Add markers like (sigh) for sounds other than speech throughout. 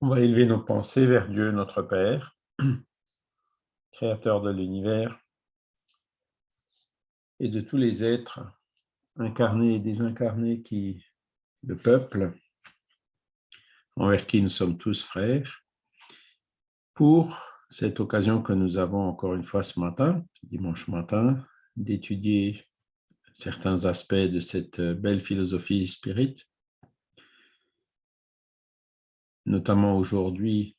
On va élever nos pensées vers Dieu, notre Père, créateur de l'univers et de tous les êtres incarnés et désincarnés qui, le peuple, envers qui nous sommes tous frères, pour cette occasion que nous avons encore une fois ce matin, dimanche matin, d'étudier certains aspects de cette belle philosophie spirit, notamment aujourd'hui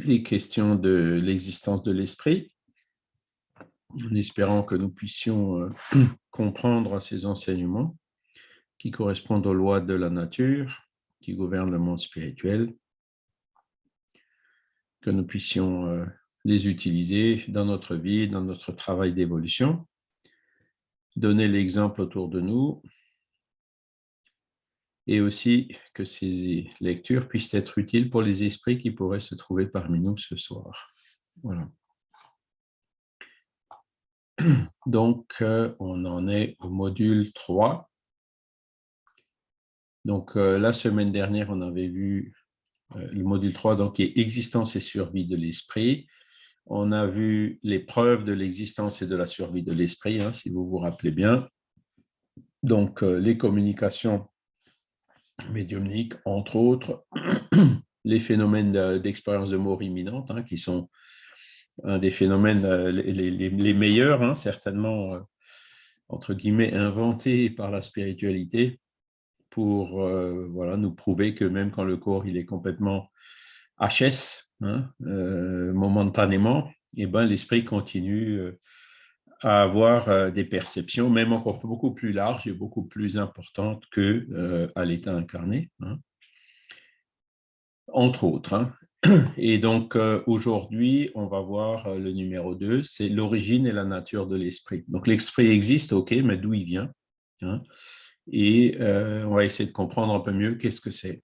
les questions de l'existence de l'esprit, en espérant que nous puissions euh, (clears throat) comprendre ces enseignements qui correspondent aux lois de la nature, qui gouvernent le monde spirituel, que nous puissions euh, les utiliser dans notre vie, dans notre travail d'évolution, donner l'exemple autour de nous, et aussi que ces lectures puissent être utiles pour les esprits qui pourraient se trouver parmi nous ce soir. Voilà. (clears throat) Donc, euh, on en est au module 3. Donc, euh, la semaine dernière, on avait vu euh, le module 3, donc, qui est existence et survie de l'esprit. On a vu les preuves de l'existence et de la survie de l'esprit, hein, si vous vous rappelez bien. Donc, les communications médiumniques, entre autres, (clears throat) les phénomènes d'expérience de mort imminente, hein, qui sont un des phénomènes les, meilleurs, hein, certainement, entre guillemets, inventés par la spiritualité, pour euh, nous prouver que même quand le corps est complètement HS, hein, euh, momentanément, eh ben, l'esprit continue euh, à avoir des perceptions, même encore beaucoup plus larges et beaucoup plus importantes qu'à l'état incarné. Hein. Entre autres. (clears throat) Et donc, aujourd'hui, on va voir le numéro 2, c'est l'origine et la nature de l'esprit. Donc, l'esprit existe, ok, mais d'où il vient et euh, on va essayer de comprendre un peu mieux qu'est-ce que c'est.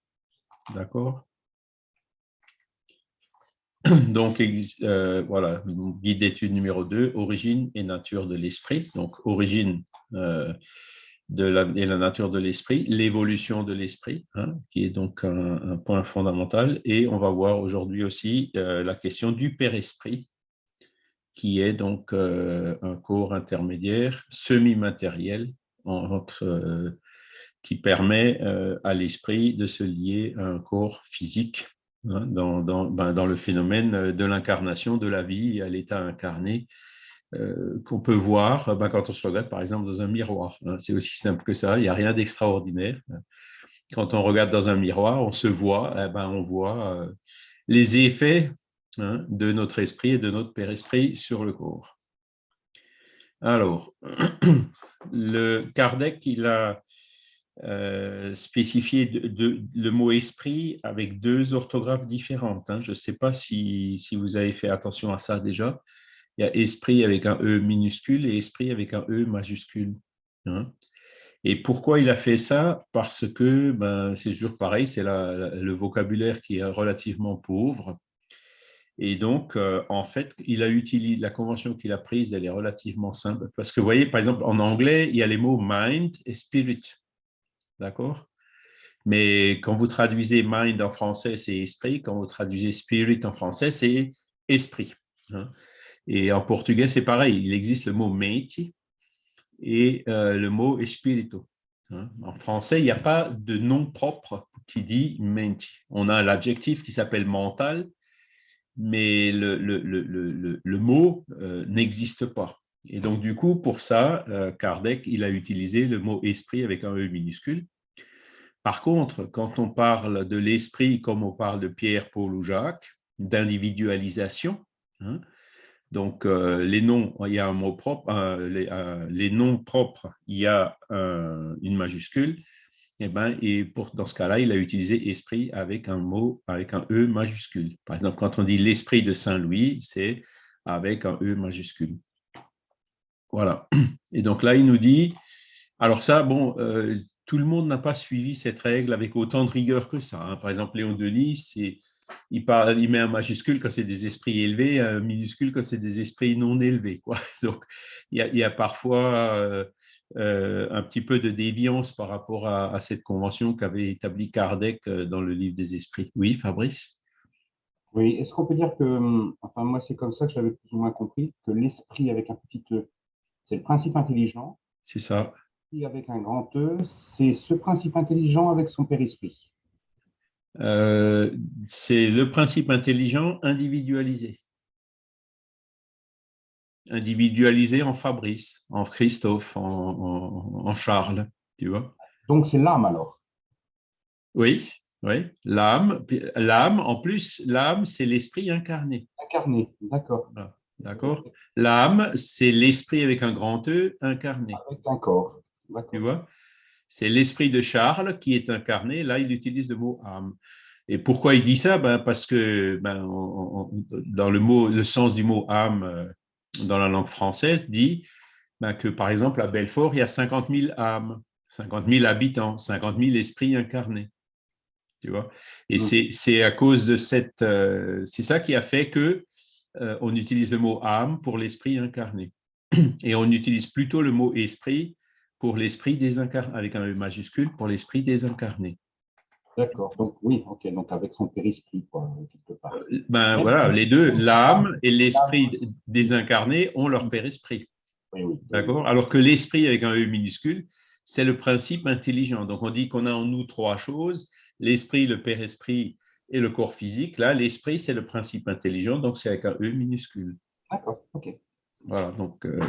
D'accord? (clears throat) Donc, euh, voilà, guide d'étude numéro 2, origine et nature de l'esprit. Donc, origine euh, de la, et la nature de l'esprit, l'évolution de l'esprit, hein, qui est donc un, point fondamental. Et on va voir aujourd'hui aussi la question du père-esprit, qui est donc un corps intermédiaire semi-matériel euh, qui permet euh, à l'esprit de se lier à un corps physique dans, dans, ben, dans, le phénomène de l'incarnation de la vie à l'état incarné euh, qu'on peut voir ben, quand on se regarde par exemple dans un miroir. Hein. C'est aussi simple que ça, il n'y a rien d'extraordinaire. Quand on regarde dans un miroir, on se voit, eh ben, on voit les effets hein, de notre esprit et de notre père-esprit sur le corps. Alors, (clears throat) le Kardec, il a euh, spécifié le mot esprit avec deux orthographes différentes. Hein. Je ne sais pas si, vous avez fait attention à ça déjà. Il y a esprit avec un E minuscule et esprit avec un E majuscule. Hein. Et pourquoi il a fait ça? Parce que ben, c'est toujours pareil, c'est le vocabulaire qui est relativement pauvre. Et donc, euh, en fait, il a utilisé la convention qu'il a prise, elle est relativement simple. Parce que vous voyez, par exemple, en anglais, il y a les mots mind et spirit. D'accord? Mais quand vous traduisez mind en français, c'est esprit. Quand vous traduisez spirit en français, c'est esprit. Hein. Et en portugais, c'est pareil. Il existe le mot mente et euh, le mot espirito. Hein. En français, il n'y a pas de nom propre qui dit mente. On a l'adjectif qui s'appelle mental mais le, le, le, le mot euh, n'existe pas. Et donc, du coup, pour ça, euh, Kardec, il a utilisé le mot esprit avec un E minuscule. Par contre, quand on parle de l'esprit, comme on parle de Pierre, Paul ou Jacques, d'individualisation, hein, donc euh, les noms, il y a un mot propre, les, les, noms propres, il y a une majuscule, eh ben, et pour, dans ce cas-là, il a utilisé esprit avec un mot, avec un E majuscule. Par exemple, quand on dit l'esprit de Saint-Louis, c'est avec un E majuscule. Voilà. Et donc là, il nous dit, alors ça, bon, euh, tout le monde n'a pas suivi cette règle avec autant de rigueur que ça. Hein. Par exemple, Léon Delis, il, parle, il met un majuscule quand c'est des esprits élevés, un minuscule quand c'est des esprits non élevés. (laughs) Donc, il y a, parfois... Euh, un petit peu de déviance par rapport à, cette convention qu'avait établie Kardec dans le livre des esprits. Oui, Fabrice? Oui, est-ce qu'on peut dire que, enfin moi c'est comme ça que j'avais plus ou moins compris, que l'esprit avec un petit E, c'est le principe intelligent. C'est ça. Avec un grand E, c'est ce principe intelligent avec son périsprit. c'est le principe intelligent individualisé individualisé en Fabrice, en Christophe, en, Charles, tu vois. Donc c'est l'âme alors Oui, oui, l'âme. L'âme, en plus, l'âme, c'est l'esprit incarné. Incarné, d'accord. D'accord. L'âme, c'est l'esprit avec un grand E incarné. Avec un corps. Tu vois? C'est l'esprit de Charles qui est incarné. Là, il utilise le mot âme. Et pourquoi il dit ça? Ben, Parce que ben, dans le, mot, le sens du mot âme, euh, dans la langue française, dit ben, que, par exemple, à Belfort, il y a 50 000 âmes, 50 000 habitants, 50 000 esprits incarnés. Tu vois? Et mm. c'est à cause de cette... Euh, c'est ça qui a fait que euh, on utilise le mot âme pour l'esprit incarné. Et on utilise plutôt le mot esprit pour l'esprit désincarné, avec un E majuscule, pour l'esprit désincarné. D'accord, donc oui, ok, donc avec son périsprit, quoi, quelque part. Euh, ben voilà, les deux, l'âme et l'esprit désincarné ont leur périsprit. Oui, oui. D'accord? Alors que l'esprit avec un E minuscule, c'est le principe intelligent. Donc on dit qu'on a en nous trois choses, l'esprit, le périsprit et le corps physique. Là, l'esprit, c'est le principe intelligent, donc c'est avec un E minuscule. D'accord, ok. Voilà, donc euh,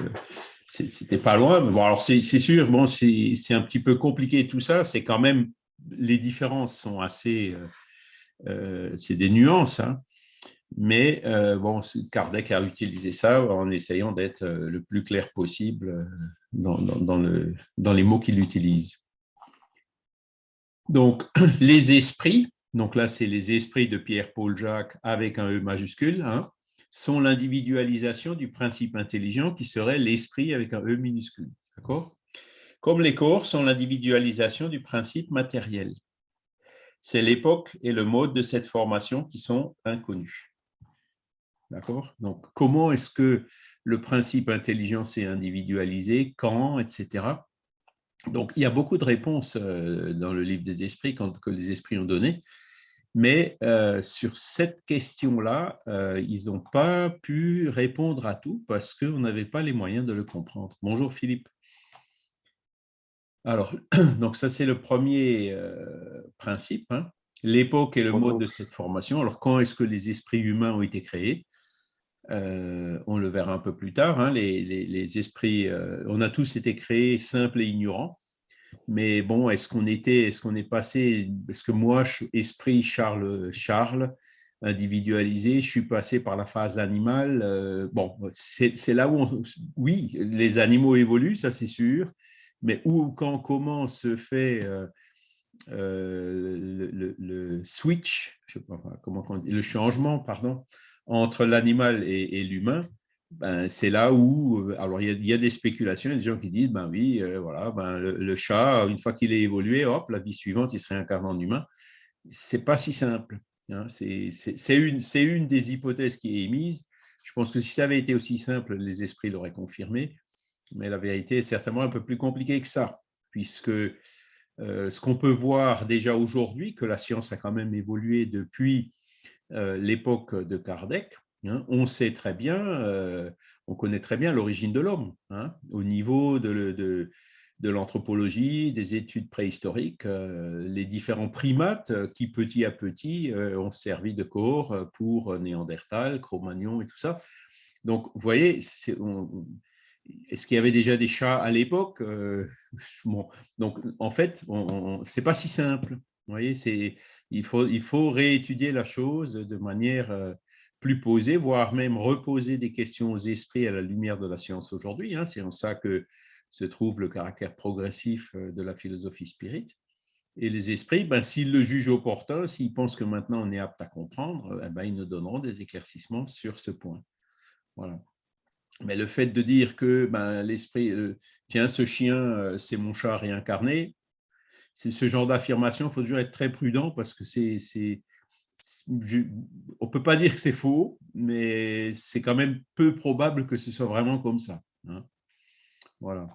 c'était pas loin, mais bon, alors c'est sûr, bon, c'est un petit peu compliqué tout ça, c'est quand même les différences sont assez, euh, euh, c'est des nuances, hein. mais euh, bon, Kardec a utilisé ça en essayant d'être le plus clair possible dans, le, dans les mots qu'il utilise. Donc, (clears throat) les esprits, donc là, c'est les esprits de Pierre-Paul Jacques avec un E majuscule, hein, sont l'individualisation du principe intelligent qui serait l'esprit avec un E minuscule. Comme les corps sont l'individualisation du principe matériel. C'est l'époque et le mode de cette formation qui sont inconnus. D'accord? Donc, comment est-ce que le principe intelligent s'est individualisé, quand, etc. Donc, il y a beaucoup de réponses euh, dans le livre des esprits que les esprits ont donné, mais euh, sur cette question-là, euh, ils n'ont pas pu répondre à tout parce qu'on n'avait pas les moyens de le comprendre. Bonjour Philippe. Alors, (clears throat) donc ça c'est le premier euh, principe, hein. l'époque et le mode de cette formation. Alors, quand est-ce que les esprits humains ont été créés? On le verra un peu plus tard. Hein. les, esprits, on a tous été créés simples et ignorants. Mais bon, est-ce qu'on était, est-ce qu'on est passé, est-ce que moi, esprit Charles, Charles, individualisé, je suis passé par la phase animale. bon, c'est là où, oui, les animaux évoluent, ça c'est sûr, mais où, quand, comment se fait euh, euh, le, switch, je sais pas comment on dit, le changement, pardon, entre l'animal et, l'humain, ben, c'est là où, euh, alors il y, a, des spéculations, il y a des gens qui disent, ben oui, voilà, ben, le, chat, une fois qu'il est évolué, hop, la vie suivante, il serait incarné en humain. C'est pas si simple. Hein, c'est une, une des hypothèses qui est émise. Je pense que si ça avait été aussi simple, les esprits l'auraient confirmé mais la vérité est certainement un peu plus compliquée que ça, puisque euh, ce qu'on peut voir déjà aujourd'hui, que la science a quand même évolué depuis euh, l'époque de Kardec, hein, on sait très bien, euh, on connaît très bien l'origine de l'homme, hein, au niveau de, l'anthropologie, des études préhistoriques, les différents primates qui petit à petit ont servi de corps pour Néandertal, Cro-Magnon et tout ça. Donc, vous voyez, on, est-ce qu'il y avait déjà des chats à l'époque euh, (laughs) Donc, en fait, ce n'est pas si simple. Voyez, il faut, il faut réétudier la chose de manière euh, plus posée, voire même reposer des questions aux esprits à la lumière de la science aujourd'hui. Hein. C'est en ça que se trouve le caractère progressif euh, de la philosophie spirit. Et les esprits, ben, s'ils le jugent opportun, s'ils pensent que maintenant on est apte à comprendre, eh ben, ils nous donneront des éclaircissements sur ce point. Voilà. Mais le fait de dire que ben, l'esprit, euh, tiens, ce chien, euh, c'est mon chat réincarné, c'est ce genre d'affirmation, il faut toujours être très prudent parce que c'est, on ne peut pas dire que c'est faux, mais c'est quand même peu probable que ce soit vraiment comme ça. Hein. Voilà.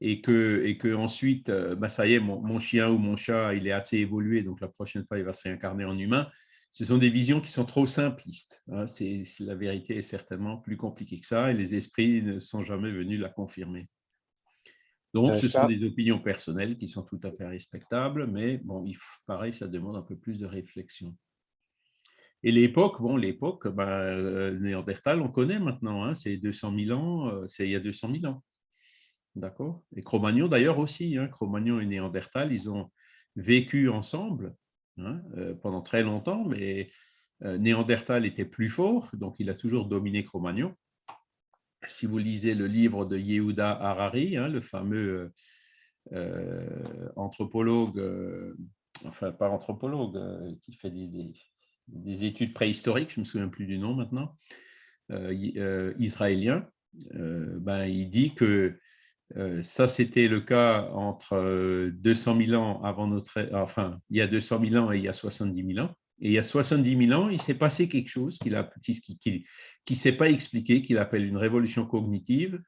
et que, et que ensuite, bah, ça y est, mon, chien ou mon chat, il est assez évolué, donc la prochaine fois, il va se réincarner en humain. Ce sont des visions qui sont trop simplistes. Hein. C'est, la vérité est certainement plus compliquée que ça, et les esprits ne sont jamais venus la confirmer. Donc, ce sont des opinions personnelles qui sont tout à fait respectables, mais bon, pareil, ça demande un peu plus de réflexion. Et l'époque, bon, l'époque, ben, Néandertal, on connaît maintenant, hein, c'est 200 000 ans, euh, c'est il y a 200 000 ans. D'accord? Et Cro-Magnon d'ailleurs aussi, hein, Cro-Magnon et Néandertal, ils ont vécu ensemble hein, euh, pendant très longtemps, mais Néandertal était plus fort, donc il a toujours dominé Cro-Magnon si vous lisez le livre de Yehuda Harari, hein, le fameux anthropologue, enfin pas anthropologue, qui fait des, études préhistoriques, je ne me souviens plus du nom maintenant, israélien, ben, il dit que ça, c'était le cas entre 200 000 ans avant notre... Enfin, il y a 200 000 ans et il y a 70 000 ans. Et il y a 70 000 ans, il s'est passé quelque chose qui, qui, qui ne s'est pas expliqué, qu'il appelle une révolution cognitive,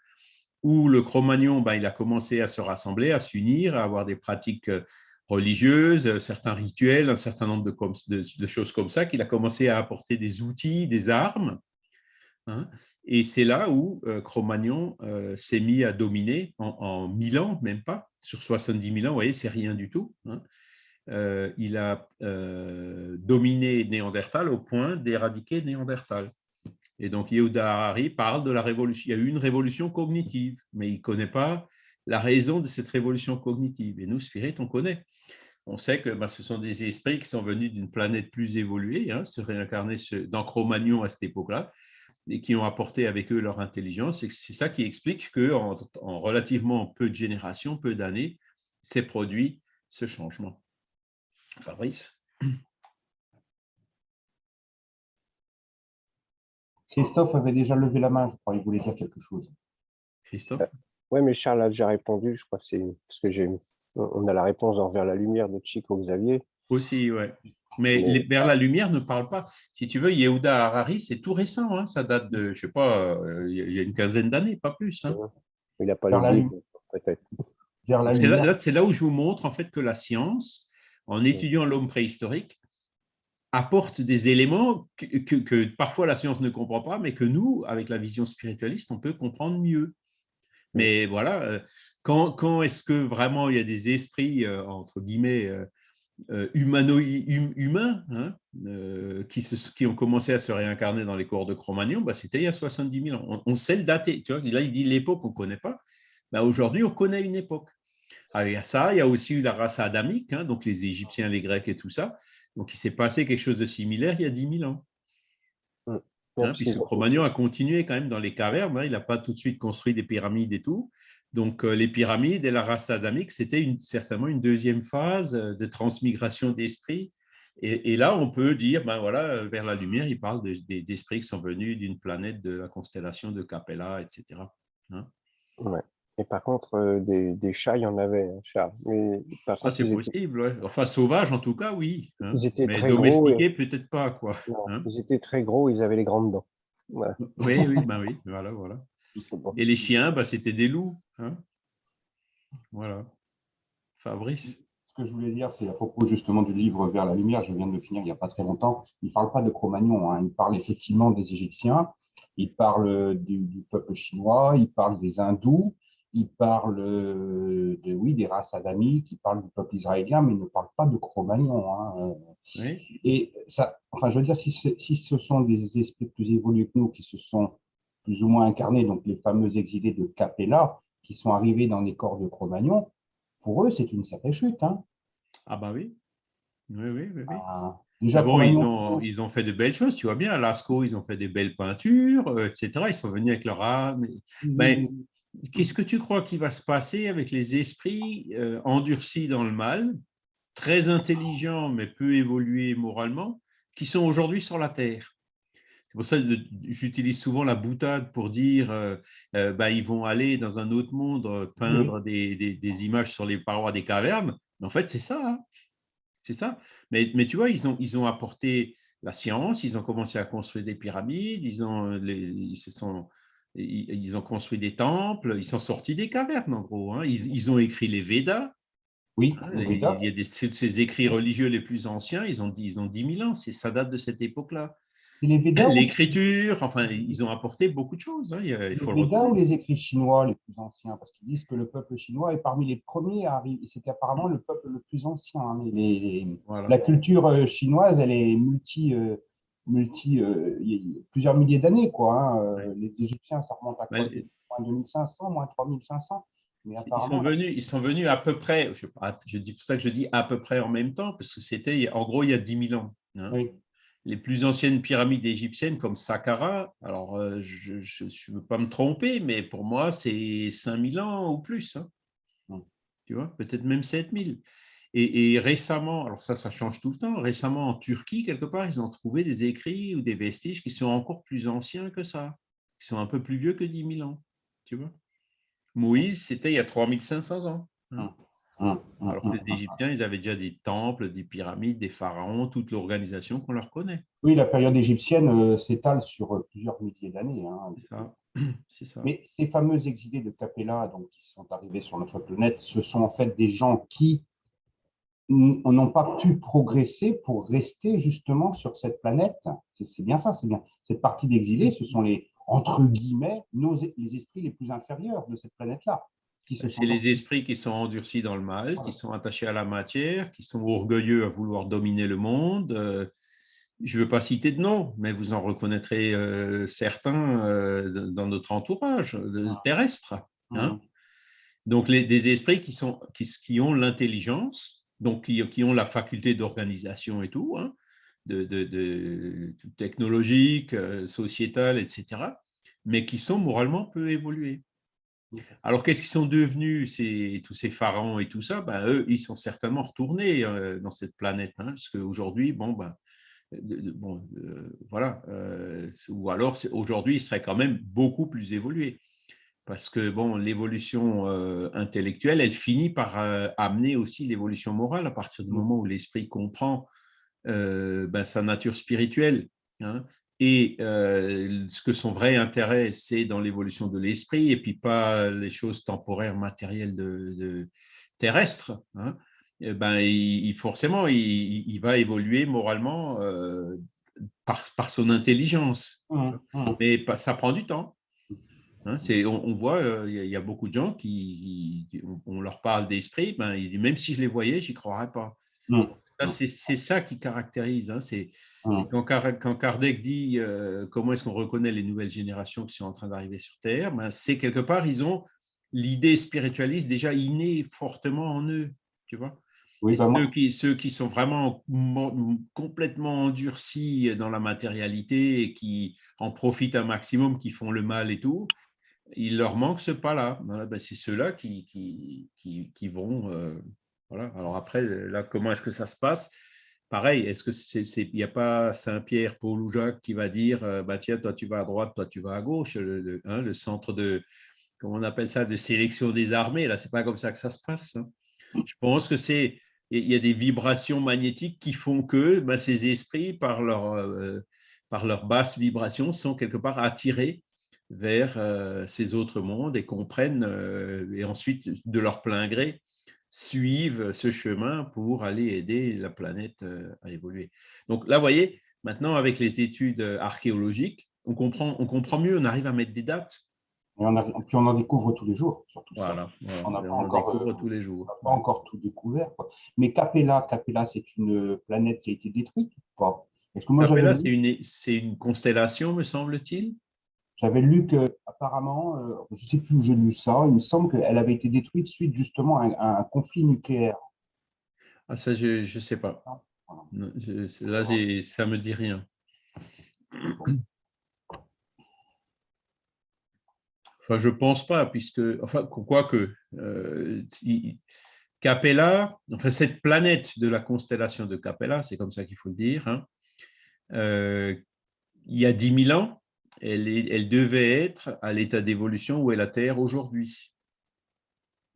où le Cro-Magnon, ben, il a commencé à se rassembler, à s'unir, à avoir des pratiques euh, religieuses, euh, certains rituels, un certain nombre de, choses comme ça, qu'il a commencé à apporter des outils, des armes. Hein. et c'est là où euh, Cro-Magnon s'est mis à dominer en, en 1000 ans, même pas, sur 70 000 ans, vous voyez, c'est rien du tout. Hein. il a dominé Néandertal au point d'éradiquer Néandertal. Et donc, Yehuda Harari parle de la révolution. Il y a eu une révolution cognitive, mais il ne connaît pas la raison de cette révolution cognitive. Et nous, Spirit, on connaît. On sait que ben, ce sont des esprits qui sont venus d'une planète plus évoluée, hein, se réincarner dans Cro-Magnon à cette époque-là, et qui ont apporté avec eux leur intelligence. Et c'est ça qui explique qu'en en relativement peu de générations, peu d'années, s'est produit ce changement. Fabrice Christophe avait déjà levé la main, je crois, il voulait dire quelque chose. Christophe? Oui, mais Charles a déjà répondu, je crois, c'est parce que j'ai, on a la réponse dans Vers la lumière de Chico Xavier. Aussi, oui. Mais, Vers la lumière ne parle pas. Si tu veux, Yehuda Harari, c'est tout récent, hein, ça date de, je ne sais pas, euh, il y a une quinzaine d'années, pas plus. Hein. Il n'a pas lu peut-être. C'est là, où je vous montre en fait que la science, en étudiant l'homme préhistorique, apporte des éléments que, parfois la science ne comprend pas, mais que nous, avec la vision spiritualiste, on peut comprendre mieux. Mais voilà, quand, quand est-ce que vraiment il y a des esprits, entre guillemets, hum, humains, hein, qui, se, qui, ont commencé à se réincarner dans les corps de Cro-Magnon, bah, c'était il y a 70 000 ans. On, sait le dater. Tu vois, là, il dit l'époque, on ne connaît pas. Bah, Aujourd'hui, on connaît une époque. il y a ça, il y a aussi eu la race adamique, hein, donc les Égyptiens, les Grecs et tout ça. Donc, il s'est passé quelque chose de similaire il y a 10 000 ans. Hein, puisque Cro-Magnon a continué quand même dans les cavernes, hein, il n'a pas tout de suite construit des pyramides et tout. Donc, euh, les pyramides et la race adamique, c'était certainement une deuxième phase euh, de transmigration d'esprit. Et, là, on peut dire, ben voilà, euh, vers la lumière, il parle des esprits qui sont venus d'une planète de la constellation de Capella, etc. Hein. ouais. Et par contre, euh, des, chats, il y en avait, hein. Mais ah, c'est possible, enfin sauvage en tout cas, oui. Hein. Ils étaient mais très domestiqués, peut-être pas, quoi. Hein. ils étaient très gros, ils avaient les grandes dents. Oui, oui, ben oui, voilà, voilà. Et les chiens, bah, c'était des loups. Voilà. Fabrice ce que je voulais dire, c'est à propos justement du livre Vers la lumière, je viens de le finir il n'y a pas très longtemps, il ne parle pas de Cro-Magnon, il parle effectivement des Égyptiens, il parle du, du, peuple chinois, il parle des hindous, il parle euh, de, oui, des races adamiques, il parle du peuple israélien, mais il ne parle pas de Cro-Magnon. Hein. Et ça, enfin, je veux dire, si, si, ce sont des esprits plus évolués que nous qui se sont plus ou moins incarnés, donc les fameux exilés de Capella, qui sont arrivés dans les corps de Cro-Magnon, pour eux, c'est une sacrée chute. Hein. Ah bah oui. Oui, oui, oui. Ah, déjà, bon, ils, ont, ils ont fait de belles choses, tu vois bien, à Lascaux, ils ont fait des belles peintures, euh, etc. Ils sont venus avec leur âme. Mais, qu'est-ce que tu crois qui va se passer avec les esprits euh, endurcis dans le mal, très intelligents mais peu évolués moralement, qui sont aujourd'hui sur la Terre? C'est pour ça que j'utilise souvent la boutade pour dire euh, euh, bah, ils vont aller dans un autre monde peindre des, images sur les parois des cavernes. Mais en fait, c'est ça. Hein. c'est ça. Mais, mais, tu vois, ils ont, ils ont apporté la science, ils ont commencé à construire des pyramides, ils, ont, ils se sont ils ont construit des temples, ils sont sortis des cavernes en gros. Hein. Ils, ont écrit les Védas. Oui, hein, il y a des, ces écrits religieux les plus anciens, ils ont, ils ont 10 000 ans, ça date de cette époque-là. (laughs) L'écriture, enfin, ils ont apporté beaucoup de choses. Hein, les Védas ou les écrits chinois les plus anciens? Parce qu'ils disent que le peuple chinois est parmi les premiers à arriver. C'était apparemment le peuple le plus ancien. Hein, la culture euh, chinoise, elle est multi. Euh, multi euh, plusieurs milliers d'années. quoi. Hein, les Égyptiens, ça remonte à quoi Moins 2500, moins 3500 ils, sont venus, ils sont venus à peu près, je, je dis pour ça que je dis à peu près en même temps, parce que c'était en gros il y a 10 000 ans. Oui les plus anciennes pyramides égyptiennes comme Saqqara, alors euh, je ne veux pas me tromper, mais pour moi, c'est 5000 ans ou plus. Hein. Tu vois, peut-être même 7000. Et, et récemment, alors ça, ça change tout le temps, récemment en Turquie, quelque part, ils ont trouvé des écrits ou des vestiges qui sont encore plus anciens que ça, qui sont un peu plus vieux que 10 000 ans. Tu vois Moïse, c'était il y a 3500 ans. Hein. Hum, hum, Alors que hum, les Égyptiens, ils avaient déjà des temples, des pyramides, des pharaons, toute l'organisation qu'on leur connaît. Oui, la période égyptienne euh, s'étale sur euh, plusieurs milliers d'années. Hein. C'est ça. (clears throat) Mais ces fameux exilés de Capella, donc, qui sont arrivés sur notre planète, ce sont en fait des gens qui n'ont pas pu progresser pour rester justement sur cette planète. C'est bien ça, c'est bien. Cette partie d'exilés, ce sont les, entre guillemets, nos, les esprits les plus inférieurs de cette planète-là. C'est les esprits qui sont endurcis dans le mal, qui sont attachés à la matière, qui sont orgueilleux à vouloir dominer le monde. Euh, je ne veux pas citer de nom, mais vous en reconnaîtrez euh, certains euh, dans notre entourage ah. terrestre. Hein. Ah. Donc, les, des esprits qui, sont, qui, qui ont l'intelligence, donc qui, qui, ont la faculté d'organisation et tout, hein, de, de, de, technologique, sociétale, etc., mais qui sont moralement peu évolués. Alors, qu'est-ce qu'ils sont devenus, tous ces pharaons et tout ça? Ben, Eux, ils sont certainement retournés euh, dans cette planète, hein, parce qu'aujourd'hui, bon, ben, bon, euh, voilà, euh, ou alors aujourd'hui, ils seraient quand même beaucoup plus évolués, parce que bon, l'évolution intellectuelle, elle finit par amener aussi l'évolution morale à partir du mmh. moment où l'esprit comprend ben, sa nature spirituelle. Hein, et euh, ce que son vrai intérêt, c'est dans l'évolution de l'esprit et puis pas les choses temporaires, matérielles de, terrestres. Hein. Eh ben, il, forcément, il, va évoluer moralement euh, par, son intelligence. Mmh, mmh. Mais ça prend du temps. Hein. on, voit, euh, il y, a beaucoup de gens qui, on, leur parle d'esprit, ben, même si je les voyais, j'y croirais pas. Mmh. C'est ça qui caractérise. Hein, c'est quand, Kardec dit euh, comment est-ce qu'on reconnaît les nouvelles générations qui sont en train d'arriver sur Terre, ben, c'est quelque part, ils ont l'idée spiritualiste déjà innée fortement en eux. Tu vois ceux, qui, ceux qui sont vraiment complètement endurcis dans la matérialité et qui en profitent un maximum, qui font le mal et tout, il leur manque ce pas-là. Ben, c'est ceux-là qui, qui, qui, vont. Euh, voilà. Alors après, là, comment est-ce que ça se passe? Pareil, est-ce que c'est, il n'y a pas Saint-Pierre, Paul ou Jacques qui va dire, euh, bah, tiens, toi tu vas à droite, toi tu vas à gauche, le, hein, centre de, comment on appelle ça, de sélection des armées, là, c'est pas comme ça que ça se passe. Hein. Je pense que c'est, il y a des vibrations magnétiques qui font que bah, ces esprits, par leur, euh, par leur basse vibration, sont quelque part attirés vers euh, ces autres mondes et comprennent, et ensuite, de leur plein gré, suivent ce chemin pour aller aider la planète euh, à évoluer. Donc là, vous voyez, maintenant avec les études euh, archéologiques, on comprend, on comprend mieux, on arrive à mettre des dates. Et on puis on en découvre tous les jours, surtout. Voilà, on n'a pas encore, tous les jours. pas encore tout découvert. Mais Capella, Capella, c'est une planète qui a été détruite ou pas? Capella, c'est une, une constellation, me semble-t-il? J'avais lu que, apparemment, euh, je ne sais plus où j'ai lu ça, il me semble qu'elle avait été détruite suite justement à un, conflit nucléaire. Ah, ça, je ne sais pas. Ah, là, ça ne me dit rien. Enfin, je ne pense pas, puisque, enfin, quoique, euh, Capella, enfin, cette planète de la constellation de Capella, c'est comme ça qu'il faut le dire, hein, euh, il y a 10 000 ans, elle, devait être à l'état d'évolution où est la Terre aujourd'hui.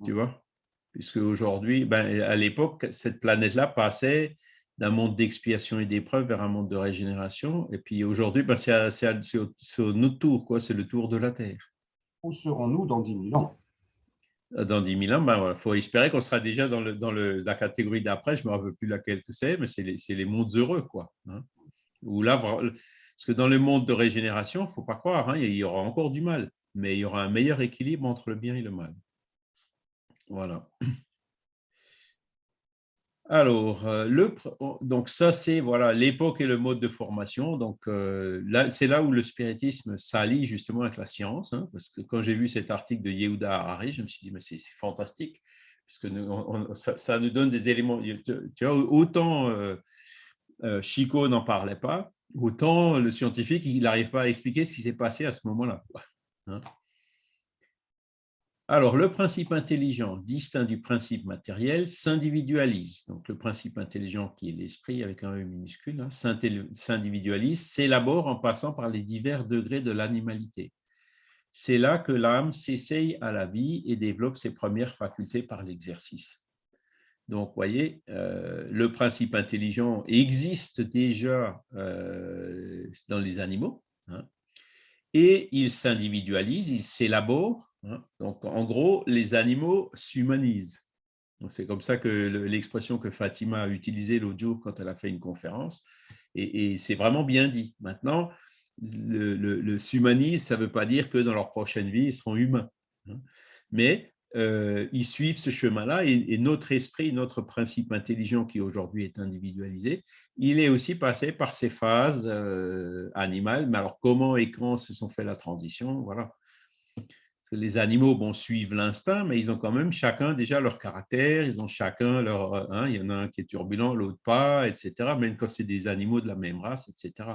Tu vois? Puisque aujourd'hui, ben, à l'époque, cette planète-là passait d'un monde d'expiation et d'épreuve vers un monde de régénération. Et puis aujourd'hui, ben, c'est notre tour, quoi. c'est le tour de la Terre. Où serons-nous dans 10 000 ans? Dans 10 000 ans, il ben, faut espérer qu'on sera déjà dans, le, dans le, la catégorie d'après, je ne me rappelle plus laquelle que c'est, mais c'est les, les, mondes heureux. Quoi, hein. là, parce que dans le monde de régénération, il ne faut pas croire, hein, il y aura encore du mal, mais il y aura un meilleur équilibre entre le bien et le mal. Voilà. Alors, euh, le, donc ça c'est voilà l'époque et le mode de formation. Donc euh, c'est là où le spiritisme s'allie justement avec la science, hein, parce que quand j'ai vu cet article de Yehuda Harari, je me suis dit mais c'est fantastique, puisque ça, nous donne des éléments. Tu vois, autant euh, Chico n'en parlait pas, autant le scientifique n'arrive pas à expliquer ce qui s'est passé à ce moment-là. Hein. Alors, le principe intelligent, distinct du principe matériel, s'individualise. Donc, le principe intelligent, qui est l'esprit avec un E minuscule, hein, s'individualise, s'élabore en passant par les divers degrés de l'animalité. C'est là que l'âme s'essaye à la vie et développe ses premières facultés par l'exercice. Donc, vous voyez, euh, le principe intelligent existe déjà euh, dans les animaux, hein, et il s'individualise, il s'élabore Hein. Donc, en gros, les animaux s'humanisent. C'est comme ça que l'expression que Fatima a utilisée jour quand elle a fait une conférence, et, c'est vraiment bien dit. Maintenant, le, le, s'humanise, ça ne veut pas dire que dans leur prochaine vie, ils seront humains. Hein. Mais euh, ils suivent ce chemin-là et, notre esprit, notre principe intelligent qui aujourd'hui est individualisé, il est aussi passé par ces phases euh, animales. Mais alors, comment et quand se sont fait la transition? Voilà les animaux bon, suivent l'instinct, mais ils ont quand même chacun déjà leur caractère, ils ont chacun leur... Euh, hein, il y en a un qui est turbulent, l'autre pas, etc., même quand c'est des animaux de la même race, etc.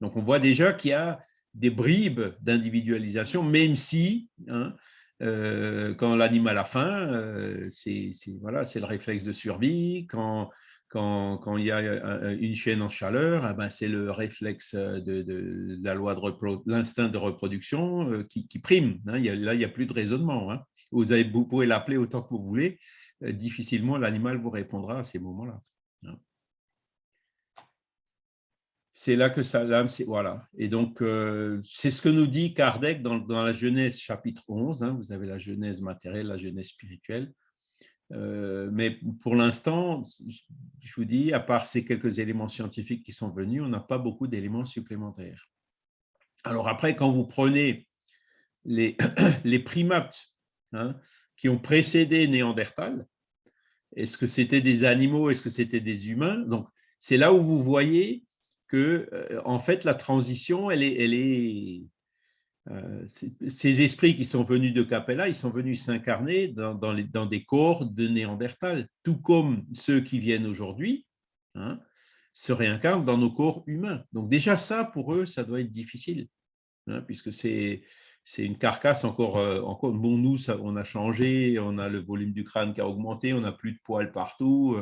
Donc, on voit déjà qu'il y a des bribes d'individualisation, même si, hein, euh, quand l'animal a faim, euh, c'est voilà, le réflexe de survie, quand quand, quand, il y a une chaîne en chaleur, eh ben c'est le réflexe de, la loi de l'instinct de reproduction euh, qui, prime. Hein. là, il n'y a plus de raisonnement. Hein. Vous, avez, vous, pouvez l'appeler autant que vous voulez. Euh, difficilement, l'animal vous répondra à ces moments-là. Hein. C'est là que ça, l'âme, c'est voilà. Et donc, euh, c'est ce que nous dit Kardec dans, la Genèse chapitre 11. vous avez la Genèse matérielle, la Genèse spirituelle. Euh, mais pour l'instant, je vous dis, à part ces quelques éléments scientifiques qui sont venus, on n'a pas beaucoup d'éléments supplémentaires. Alors après, quand vous prenez les, (coughs) les primates hein, qui ont précédé Néandertal, est-ce que c'était des animaux, est-ce que c'était des humains? Donc, c'est là où vous voyez que, euh, en fait, la transition, elle est, euh, ces esprits qui sont venus de Capella, ils sont venus s'incarner dans, des corps de Néandertal, tout comme ceux qui viennent aujourd'hui hein, se réincarnent dans nos corps humains. Donc déjà ça, pour eux, ça doit être difficile, hein, puisque c'est une carcasse encore, euh, encore. Bon, nous, on a changé, on a le volume du crâne qui a augmenté, on n'a plus de poils partout.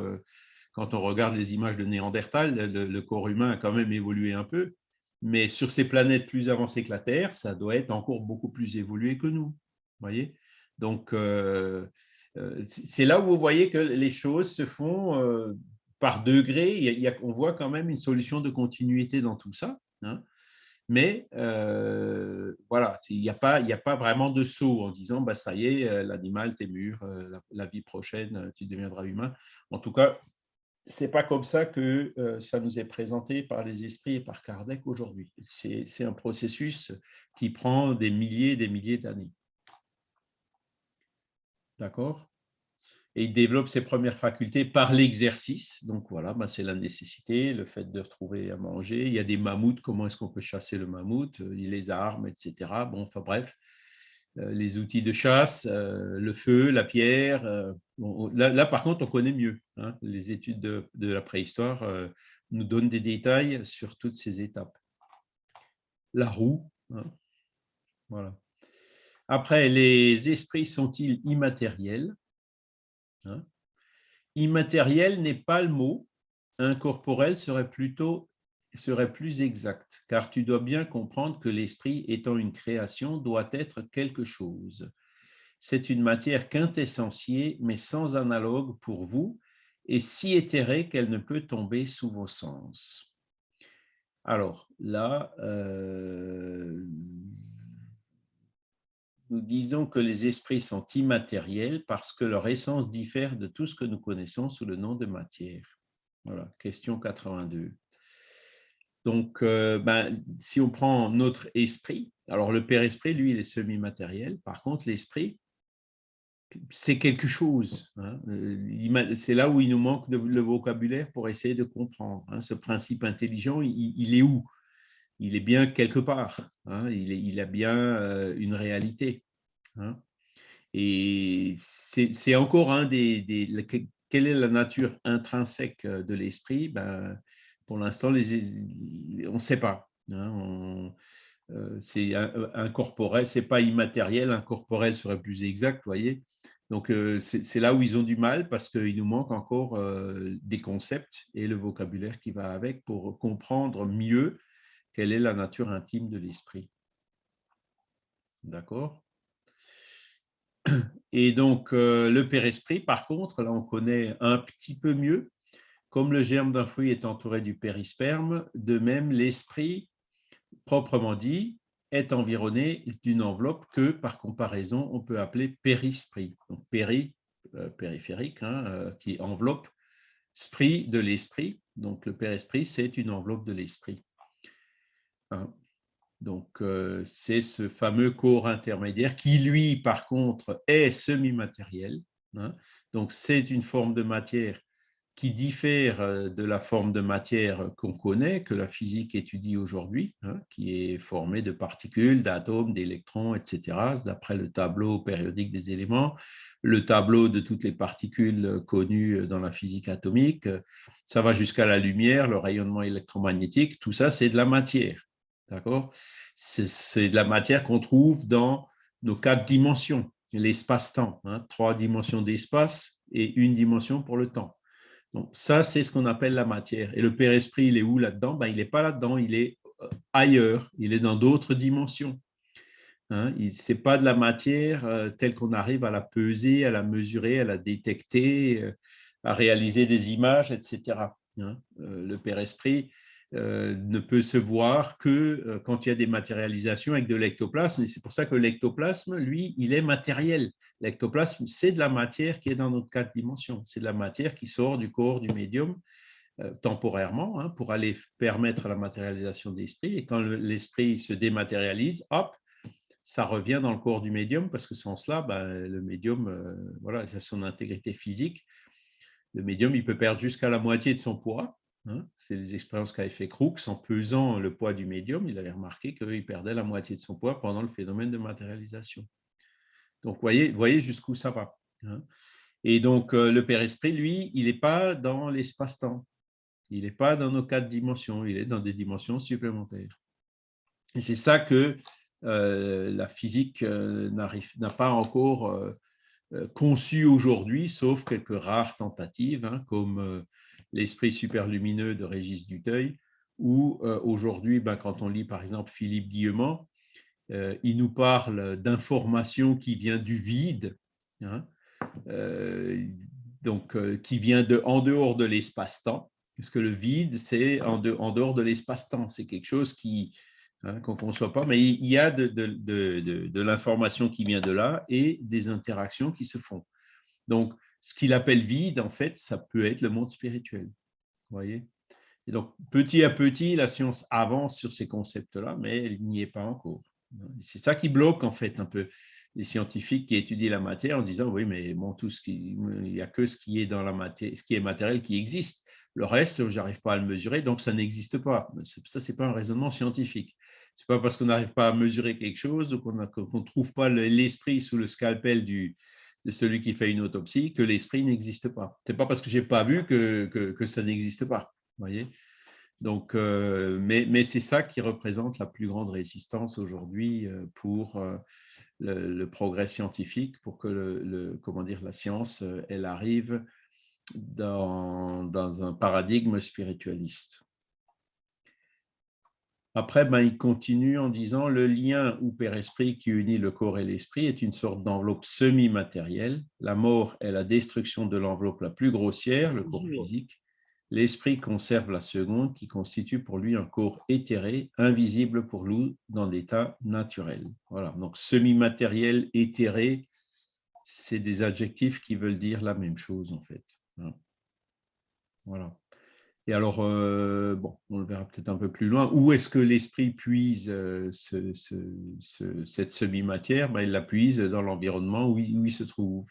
Quand on regarde les images de Néandertal, le corps humain a quand même évolué un peu. Mais sur ces planètes plus avancées que la Terre, ça doit être encore beaucoup plus évolué que nous. Voyez Donc, euh, euh, c'est là où vous voyez que les choses se font euh, par degrés. On voit quand même une solution de continuité dans tout ça. Hein. Mais voilà, il n'y a pas vraiment de saut en disant bah, ça y est, l'animal, t'es mûr, la, vie prochaine, tu deviendras humain. En tout cas, c'est pas comme ça que euh, ça nous est présenté par les esprits et par Kardec aujourd'hui. C'est un processus qui prend des milliers et des milliers d'années. D'accord? Et il développe ses premières facultés par l'exercice. Donc voilà, bah, c'est la nécessité, le fait de retrouver à manger. Il y a des mammouths, comment est-ce qu'on peut chasser le mammouth? Il les armes, etc. Bon, enfin bref, les outils de chasse, euh, le feu, la pierre. Euh, là, par contre, on connaît mieux. Hein. Les études de, la préhistoire nous donnent des détails sur toutes ces étapes. La roue. Hein. Voilà. Après, les esprits sont-ils immatériels hein? Immatériel n'est pas le mot. Incorporel serait plutôt serait plus exact, car tu dois bien comprendre que l'esprit étant une création doit être quelque chose. C'est une matière quintessentielle, mais sans analogue pour vous, est si éthérée qu'elle ne peut tomber sous vos sens. Alors là, euh, nous disons que les esprits sont immatériels parce que leur essence diffère de tout ce que nous connaissons sous le nom de matière. Voilà, question 82. Donc, euh, ben, si on prend notre esprit, alors le Père-Esprit, lui, il est semi-matériel. Par contre, l'esprit, c'est quelque chose. Hein. Euh, c'est là où il nous manque le vocabulaire pour essayer de comprendre. Hein. Ce principe intelligent, il, est où? Il est bien quelque part. Hein. Il, a bien euh, une réalité. Et c'est encore un des, Quelle est la nature intrinsèque de l'esprit? Ben, Pour l'instant, on ne sait pas. c'est incorporel, c'est pas immatériel, incorporel serait plus exact, voyez. Donc, euh, c'est là où ils ont du mal parce qu'il nous manque encore euh, des concepts et le vocabulaire qui va avec pour comprendre mieux quelle est la nature intime de l'esprit. D'accord Et donc, euh, le père-esprit, par contre, là, on connaît un petit peu mieux. Comme le germe d'un fruit est entouré du périsperme, de même, l'esprit, proprement dit, est environné d'une enveloppe que, par comparaison, on peut appeler périsprit. Donc, péri, euh, périphérique, hein, euh, qui enveloppe sprit de l'esprit. Donc, le périsprit, c'est une enveloppe de l'esprit. Hein. Donc, euh, c'est ce fameux corps intermédiaire qui, lui, par contre, est semi-matériel. Hein. Donc, c'est une forme de matière qui diffère euh, de la forme de matière qu'on connaît, que la physique étudie aujourd'hui, hein, qui est formée de particules, d'atomes, d'électrons, etc., d'après le tableau périodique des éléments, le tableau de toutes les particules connues dans la physique atomique, ça va jusqu'à la lumière, le rayonnement électromagnétique, tout ça, c'est de la matière. C'est de la matière qu'on trouve dans nos quatre dimensions, l'espace-temps, hein, trois dimensions d'espace et une dimension pour le temps. Ça, c'est ce qu'on appelle la matière. Et le Père-Esprit, il est où là-dedans? Ben, Il n'est pas là-dedans, il est euh, ailleurs, il est dans d'autres dimensions. Hein, ce n'est pas de la matière euh, telle qu'on arrive à la peser, à la mesurer, à la détecter, euh, à réaliser des images, etc. Hein. le Père-Esprit, euh, ne peut se voir que euh, quand il y a des matérialisations avec de l'ectoplasme. C'est pour ça que l'ectoplasme, lui, il est matériel. L'ectoplasme, c'est de la matière qui est dans notre quatre dimensions. C'est de la matière qui sort du corps du médium euh, temporairement hein, pour aller permettre la matérialisation de l'esprit. Et quand l'esprit se dématérialise, hop, ça revient dans le corps du médium parce que sans cela, ben, le médium, voilà, il son intégrité physique. Le médium, il peut perdre jusqu'à la moitié de son poids Hein, c'est les expériences qu'avait fait Crookes en pesant le poids du médium. Il avait remarqué qu'il perdait la moitié de son poids pendant le phénomène de matérialisation. Donc, voyez, voyez jusqu'où ça va. Hein. Et donc, euh, le Père Esprit, lui, il n'est pas dans l'espace-temps. Il n'est pas dans nos quatre dimensions. Il est dans des dimensions supplémentaires. Et c'est ça que euh, la physique euh, n'a pas encore conçu aujourd'hui, sauf quelques rares tentatives, hein, comme l'esprit superlumineux de Régis Duteuil, où euh, aujourd'hui, ben, quand on lit par exemple Philippe Guillemont, euh, il nous parle d'informations qui vient du vide, hein, euh, donc qui vient de, en dehors de l'espace-temps, parce que le vide, c'est en, en, dehors de l'espace-temps, c'est quelque chose qui hein, qu'on ne conçoit pas, mais il y a de, de, de, de l'information qui vient de là et des interactions qui se font. Donc, ce qu'il appelle vide, en fait, ça peut être le monde spirituel. voyez Et donc, petit à petit, la science avance sur ces concepts-là, mais elle n'y est pas encore. C'est ça qui bloque, en fait, un peu les scientifiques qui étudient la matière en disant, oui, mais bon, tout ce qui, il n'y a que ce qui est dans la matière, ce qui est matériel qui existe. Le reste, je n'arrive pas à le mesurer, donc ça n'existe pas. Ça, ce n'est pas un raisonnement scientifique. Ce n'est pas parce qu'on n'arrive pas à mesurer quelque chose ou qu'on ne trouve pas l'esprit sous le scalpel du, celui qui fait une autopsie que l'esprit n'existe pas. Ce n'est pas parce que je n'ai pas vu que, ça n'existe pas. Euh, mais, c'est ça qui représente la plus grande résistance aujourd'hui euh, pour euh, le, progrès scientifique, pour que le, comment la science elle arrive dans un paradigme spiritualiste. Après, ben, il continue en disant le lien ou père-esprit qui unit le corps et l'esprit est une sorte d'enveloppe semi-matérielle. La mort est la destruction de l'enveloppe la plus grossière, le corps physique. L'esprit conserve la seconde qui constitue pour lui un corps éthéré, invisible pour nous dans l'état naturel. Voilà, donc semi-matériel, éthéré, c'est des adjectifs qui veulent dire la même chose en fait. Hein. Voilà. Et alors, euh, bon, on le verra peut-être un peu plus loin, où est-ce que l'esprit puise euh, cette semi-matière? Ben, Il la puise dans l'environnement où, il se trouve.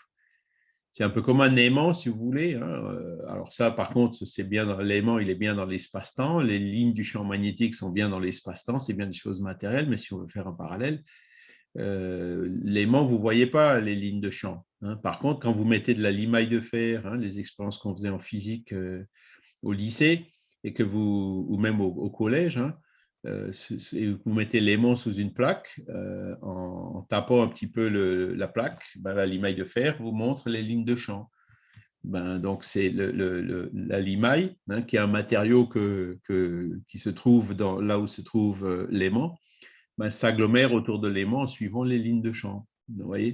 C'est un peu comme un aimant, si vous voulez. Hein, euh, alors ça, par contre, c'est bien l'aimant, il est bien dans l'espace-temps. Les lignes du champ magnétique sont bien dans l'espace-temps, c'est bien des choses matérielles, mais si on veut faire un parallèle, l'aimant, vous ne voyez pas les lignes de champ. Hein. Par contre, quand vous mettez de la limaille de fer, hein, les expériences qu'on faisait en physique au lycée et que vous, ou même au, collège, hein, euh, vous mettez l'aimant sous une plaque, euh, en, tapant un petit peu la plaque, ben, limaille de fer vous montre les lignes de champ. Ben, donc, c'est la limaille, hein, qui est un matériau qui se trouve dans, là où se trouve euh, l'aimant, ben, s'agglomère autour de l'aimant en suivant les lignes de champ.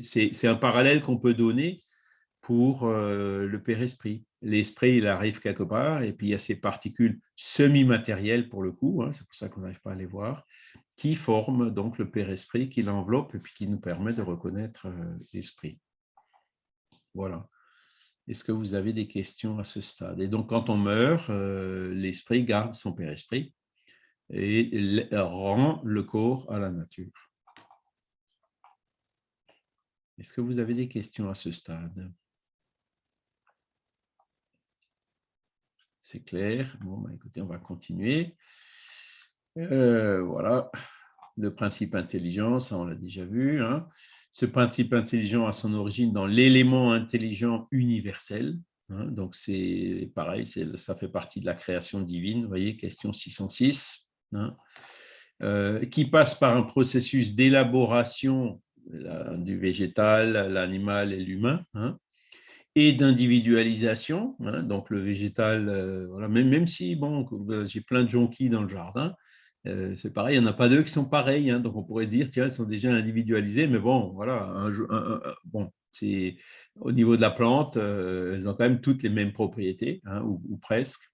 C'est un parallèle qu'on peut donner pour le père-esprit l'esprit, il arrive quelque part, et puis il y a ces particules semi-matérielles pour le coup, hein, c'est pour ça qu'on n'arrive pas à les voir, qui forment donc le père-esprit, qui l'enveloppe et qui nous permet de reconnaître euh, l'esprit. Voilà. Est-ce que vous avez des questions à ce stade? Et donc, quand on meurt, euh, l'esprit garde son père-esprit et rend le corps à la nature. Est-ce que vous avez des questions à ce stade? C'est clair. Bon, bah, écoutez, on va continuer. Euh, voilà, le principe intelligent, ça on l'a déjà vu. Hein. Ce principe intelligent a son origine dans l'élément intelligent universel. Hein. donc c'est pareil, ça fait partie de la création divine. Vous voyez, question 606. Hein. Euh, qui passe par un processus d'élaboration du végétal, l'animal et l'humain, et d'individualisation. Hein, donc le végétal, euh, même, même si bon, euh, j'ai plein de jonquilles dans le jardin, euh, c'est pareil, il n'y en a pas deux qui sont pareils. Hein, donc on pourrait dire, tiens, elles sont déjà individualisées, mais bon, voilà, bon, au niveau de la plante, elles ont quand même toutes les mêmes propriétés, hein, ou, presque.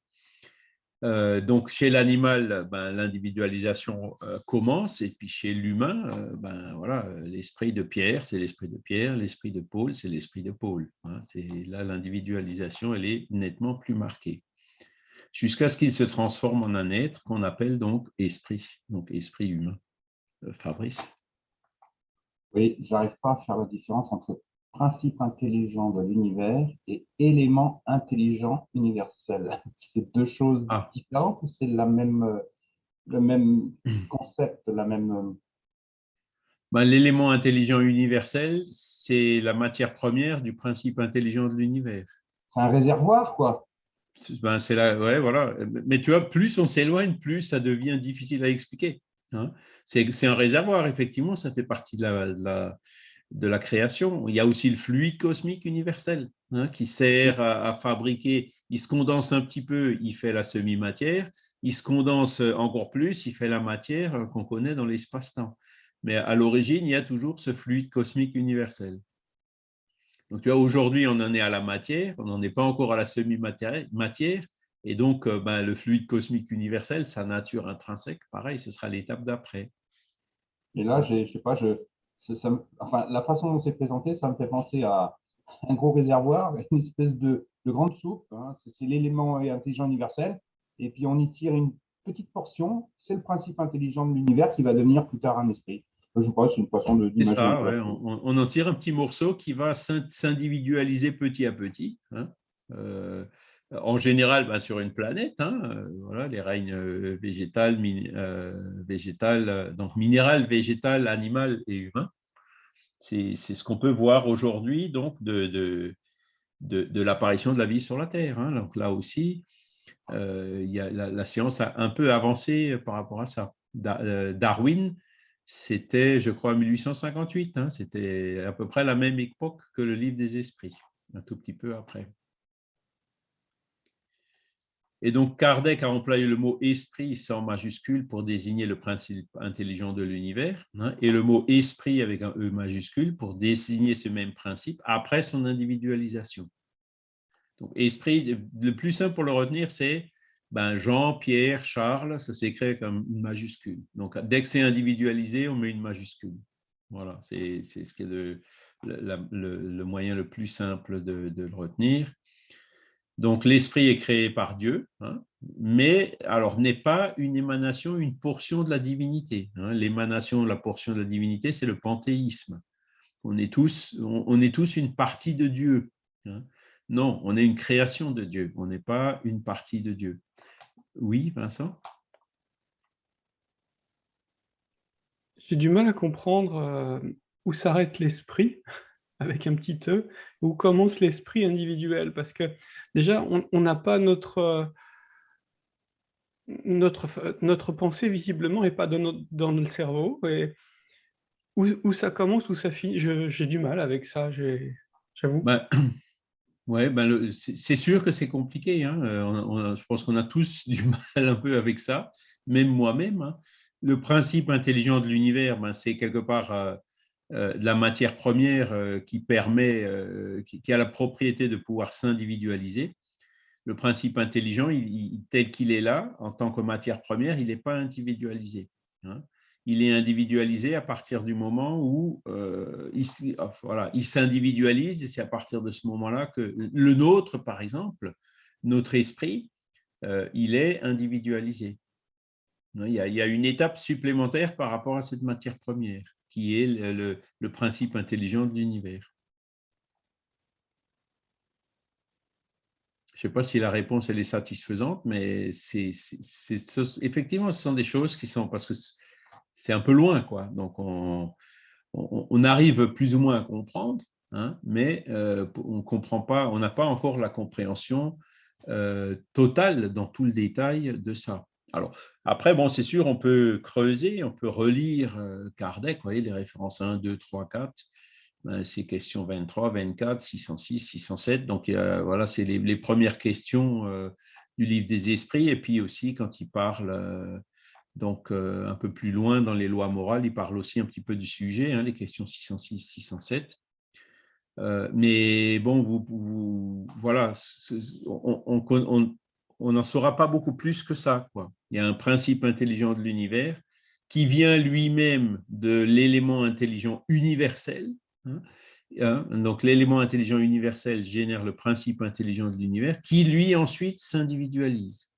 Euh, donc, chez l'animal, ben, l'individualisation euh, commence, et puis chez l'humain, euh, ben, voilà, l'esprit de Pierre, c'est l'esprit de Pierre, l'esprit de Paul, c'est l'esprit de Paul. Hein. là, l'individualisation, elle est nettement plus marquée. Jusqu'à ce qu'il se transforme en un être qu'on appelle donc esprit, donc esprit humain. Fabrice? Oui, j'arrive pas à faire la différence entre principe intelligent de l'univers et élément intelligent universel. (laughs) C'est deux choses ah. différentes ou c'est la même, euh, le même (clears throat) concept, la même... Euh, ben, L'élément intelligent universel, c'est la matière première du principe intelligent de l'univers. C'est un réservoir, quoi. Ben, c'est là, ouais, voilà. Mais tu vois, plus on s'éloigne, plus ça devient difficile à expliquer. Hein. C'est un réservoir, effectivement, ça fait partie de la, de la création. Il y a aussi le fluide cosmique universel hein, qui sert à, fabriquer. Il se condense un petit peu, il fait la semi-matière. Il se condense encore plus, il fait la matière qu'on connaît dans l'espace-temps. Mais à l'origine, il y a toujours ce fluide cosmique universel. Donc, tu vois, aujourd'hui, on en est à la matière, on n'en est pas encore à la semi-matière. Et donc, euh, ben, le fluide cosmique universel, sa nature intrinsèque, pareil, ce sera l'étape d'après. Et là, je sais pas, je, enfin, la façon dont c'est présenté, ça me fait penser à un gros réservoir, (laughs) une espèce de, grande soupe. Hein. c'est l'élément intelligent universel. Et puis, on y tire une petite portion. C'est le principe intelligent de l'univers qui va devenir plus tard un esprit. Je crois que c'est une façon de. C'est ça, on, en tire un petit morceau qui va s'individualiser petit à petit. Hein. Euh, en général bah, sur une planète, hein, euh, voilà, les règnes euh, végétal, euh, végétal, donc minéral, végétal, animal et humain. C'est ce qu'on peut voir aujourd'hui de, l'apparition de la vie sur la Terre. Hein. Donc là aussi, a, la, science a un peu avancé par rapport à ça. Darwin, c'était, je crois, 1858. Hein, c'était à peu près la même époque que le livre des esprits, un tout petit peu après. Et donc, Kardec a employé le mot esprit sans majuscule pour désigner le principe intelligent de l'univers, hein, et le mot esprit avec un E majuscule pour désigner ce même principe après son individualisation. Donc, esprit, le plus simple pour le retenir, c'est ben, Jean, Pierre, Charles, ça s'écrit comme une majuscule. Donc, dès que c'est individualisé, on met une majuscule. Voilà, c'est ce qui est le, moyen le plus simple de le retenir. Donc, l'esprit est créé par Dieu, hein, mais alors n'est pas une émanation, une portion de la divinité. Hein. L'émanation, la portion de la divinité, c'est le panthéisme. On est, tous, une partie de Dieu. Hein. Non, on est une création de Dieu, on n'est pas une partie de Dieu. Oui, Vincent? J'ai du mal à comprendre euh, où s'arrête l'esprit avec un petit E, où commence l'esprit individuel Parce que déjà, on n'a pas notre, notre, notre pensée, visiblement, n'est pas dans, notre, dans le cerveau. Et où, ça commence, où ça finit, j'ai du mal avec ça, j'avoue. Ben, (clears throat) ouais, ben c'est sûr que c'est compliqué. Hein. Euh, je pense qu'on a tous (laughs) du mal un peu avec ça, même moi-même. Hein. Le principe intelligent de l'univers, ben, c'est quelque part... Euh, euh, de la matière première euh, qui permet, euh, qui, a la propriété de pouvoir s'individualiser. Le principe intelligent, tel qu'il est là, en tant que matière première, il n'est pas individualisé. Hein. Il est individualisé à partir du moment où il, s'individualise, et c'est à partir de ce moment-là que le nôtre, par exemple, notre esprit, il est individualisé. Il y a une étape supplémentaire par rapport à cette matière première qui est le, principe intelligent de l'univers. Je ne sais pas si la réponse est satisfaisante, mais effectivement, ce sont des choses qui sont, parce que c'est un peu loin, quoi. Donc, on, on, arrive plus ou moins à comprendre, hein, mais euh, on comprend pas, on n'a pas encore la compréhension euh, totale dans tout le détail de ça. Alors, après, bon, c'est sûr, on peut creuser, on peut relire euh, Kardec, vous voyez, les références 1, 2, 3, 4, c'est questions 23, 24, 606, 607. Donc, voilà, c'est les, premières questions euh, du livre des esprits. Et puis aussi, quand il parle euh, donc, un peu plus loin dans les lois morales, il parle aussi un petit peu du sujet, hein, les questions 606, 607. mais bon, vous, voilà, on, on, on n'en saura pas beaucoup plus que ça. Quoi. Il y a un principe intelligent de l'univers qui vient lui-même de l'élément intelligent universel. Hein. Hein, donc l'élément intelligent universel génère le principe intelligent de l'univers qui lui ensuite s'individualise.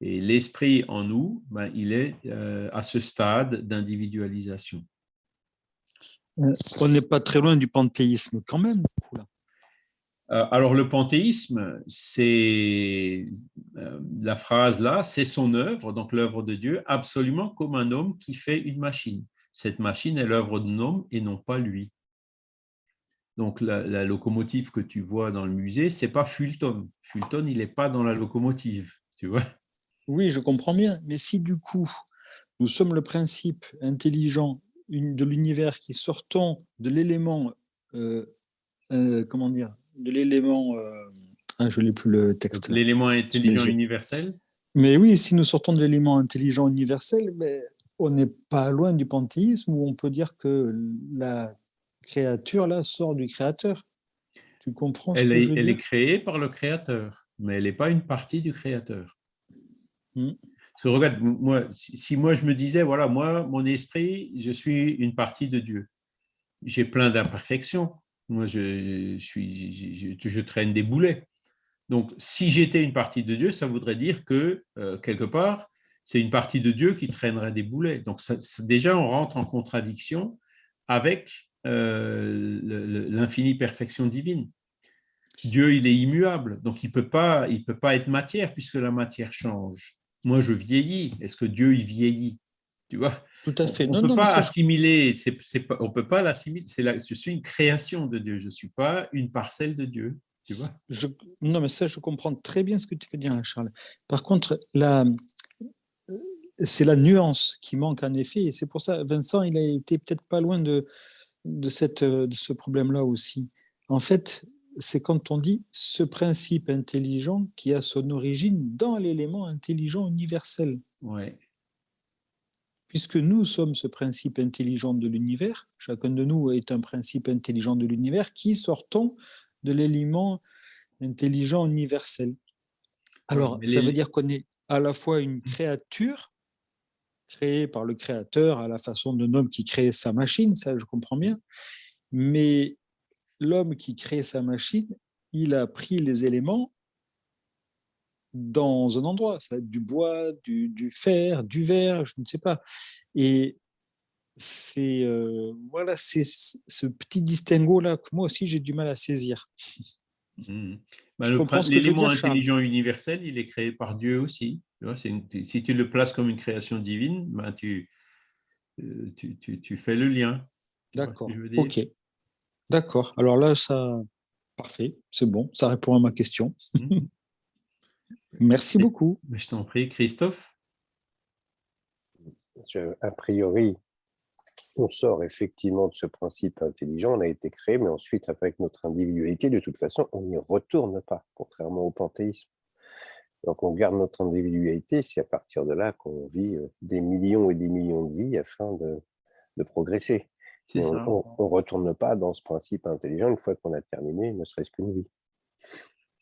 Et l'esprit en nous, ben, il est euh, à ce stade d'individualisation. On n'est pas très loin du panthéisme quand même. Euh, alors, le panthéisme, c'est euh, la phrase là, c'est son œuvre, donc l'œuvre de Dieu, absolument comme un homme qui fait une machine. Cette machine est l'œuvre d'un homme et non pas lui. Donc, la, locomotive que tu vois dans le musée, c'est pas Fulton. Fulton, il n'est pas dans la locomotive, tu vois Oui, je comprends bien. Mais si du coup, nous sommes le principe intelligent de l'univers qui sortons de l'élément, euh, comment dire, de l'élément, euh, ah, je n'ai plus le texte. L'élément intelligent universel Mais oui, si nous sortons de l'élément intelligent universel, mais on n'est pas loin du panthéisme où on peut dire que la créature là sort du créateur. Tu comprends ce elle que est, je veux Elle est créée par le créateur, mais elle n'est pas une partie du créateur. Hmm. Parce que regarde, moi, si moi je me disais, voilà, moi, mon esprit, je suis une partie de Dieu. J'ai plein d'imperfections, moi, je, traîne des boulets. Donc, si j'étais une partie de Dieu, ça voudrait dire que, euh, quelque part, c'est une partie de Dieu qui traînerait des boulets. Donc, déjà, on rentre en contradiction avec euh, l'infinie perfection divine. Dieu, il est immuable, donc il ne peut, pas, peut pas être matière puisque la matière change. Moi, je vieillis. Est-ce que Dieu, il vieillit? Tu vois Tout à fait. On ne peut pas assimiler, on peut pas l'assimiler, je suis une création de Dieu, je ne suis pas une parcelle de Dieu. Tu vois non, mais ça, je comprends très bien ce que tu veux dire, Charles. Par contre, c'est la nuance qui manque en effet, et c'est pour ça, Vincent, il a été peut-être pas loin de, de, cette, de ce problème-là aussi. En fait, c'est quand on dit ce principe intelligent qui a son origine dans l'élément intelligent universel. Ouais. Puisque nous sommes ce principe intelligent de l'univers, chacun de nous est un principe intelligent de l'univers qui sortons de l'élément intelligent universel. Alors, ça veut dire qu'on est à la fois une créature créée par le créateur à la façon d'un homme qui crée sa machine, ça je comprends bien, mais l'homme qui crée sa machine, il a pris les éléments dans un endroit, ça va être du bois, du, fer, du verre, je ne sais pas. Et c'est euh, voilà, c'est ce petit distinguo-là que moi aussi j'ai du mal à saisir. Mmh. Bah, l'élément intelligent universel, il est créé par Dieu aussi. si tu le places comme une création divine, ben, euh, tu, tu, tu, fais le lien. D'accord, ok. D'accord, alors là, ça, parfait, c'est bon, ça répond à ma question. Mmh. Merci beaucoup. Je t'en prie, Christophe. a priori, on sort effectivement de ce principe intelligent, on a été créé, mais ensuite, avec notre individualité, de toute façon, on n'y retourne pas, contrairement au panthéisme. Donc, on garde notre individualité, c'est à partir de là qu'on vit euh, des millions et des millions de vies afin de, progresser. On ne retourne pas dans ce principe intelligent une fois qu'on a terminé, ne serait-ce qu'une vie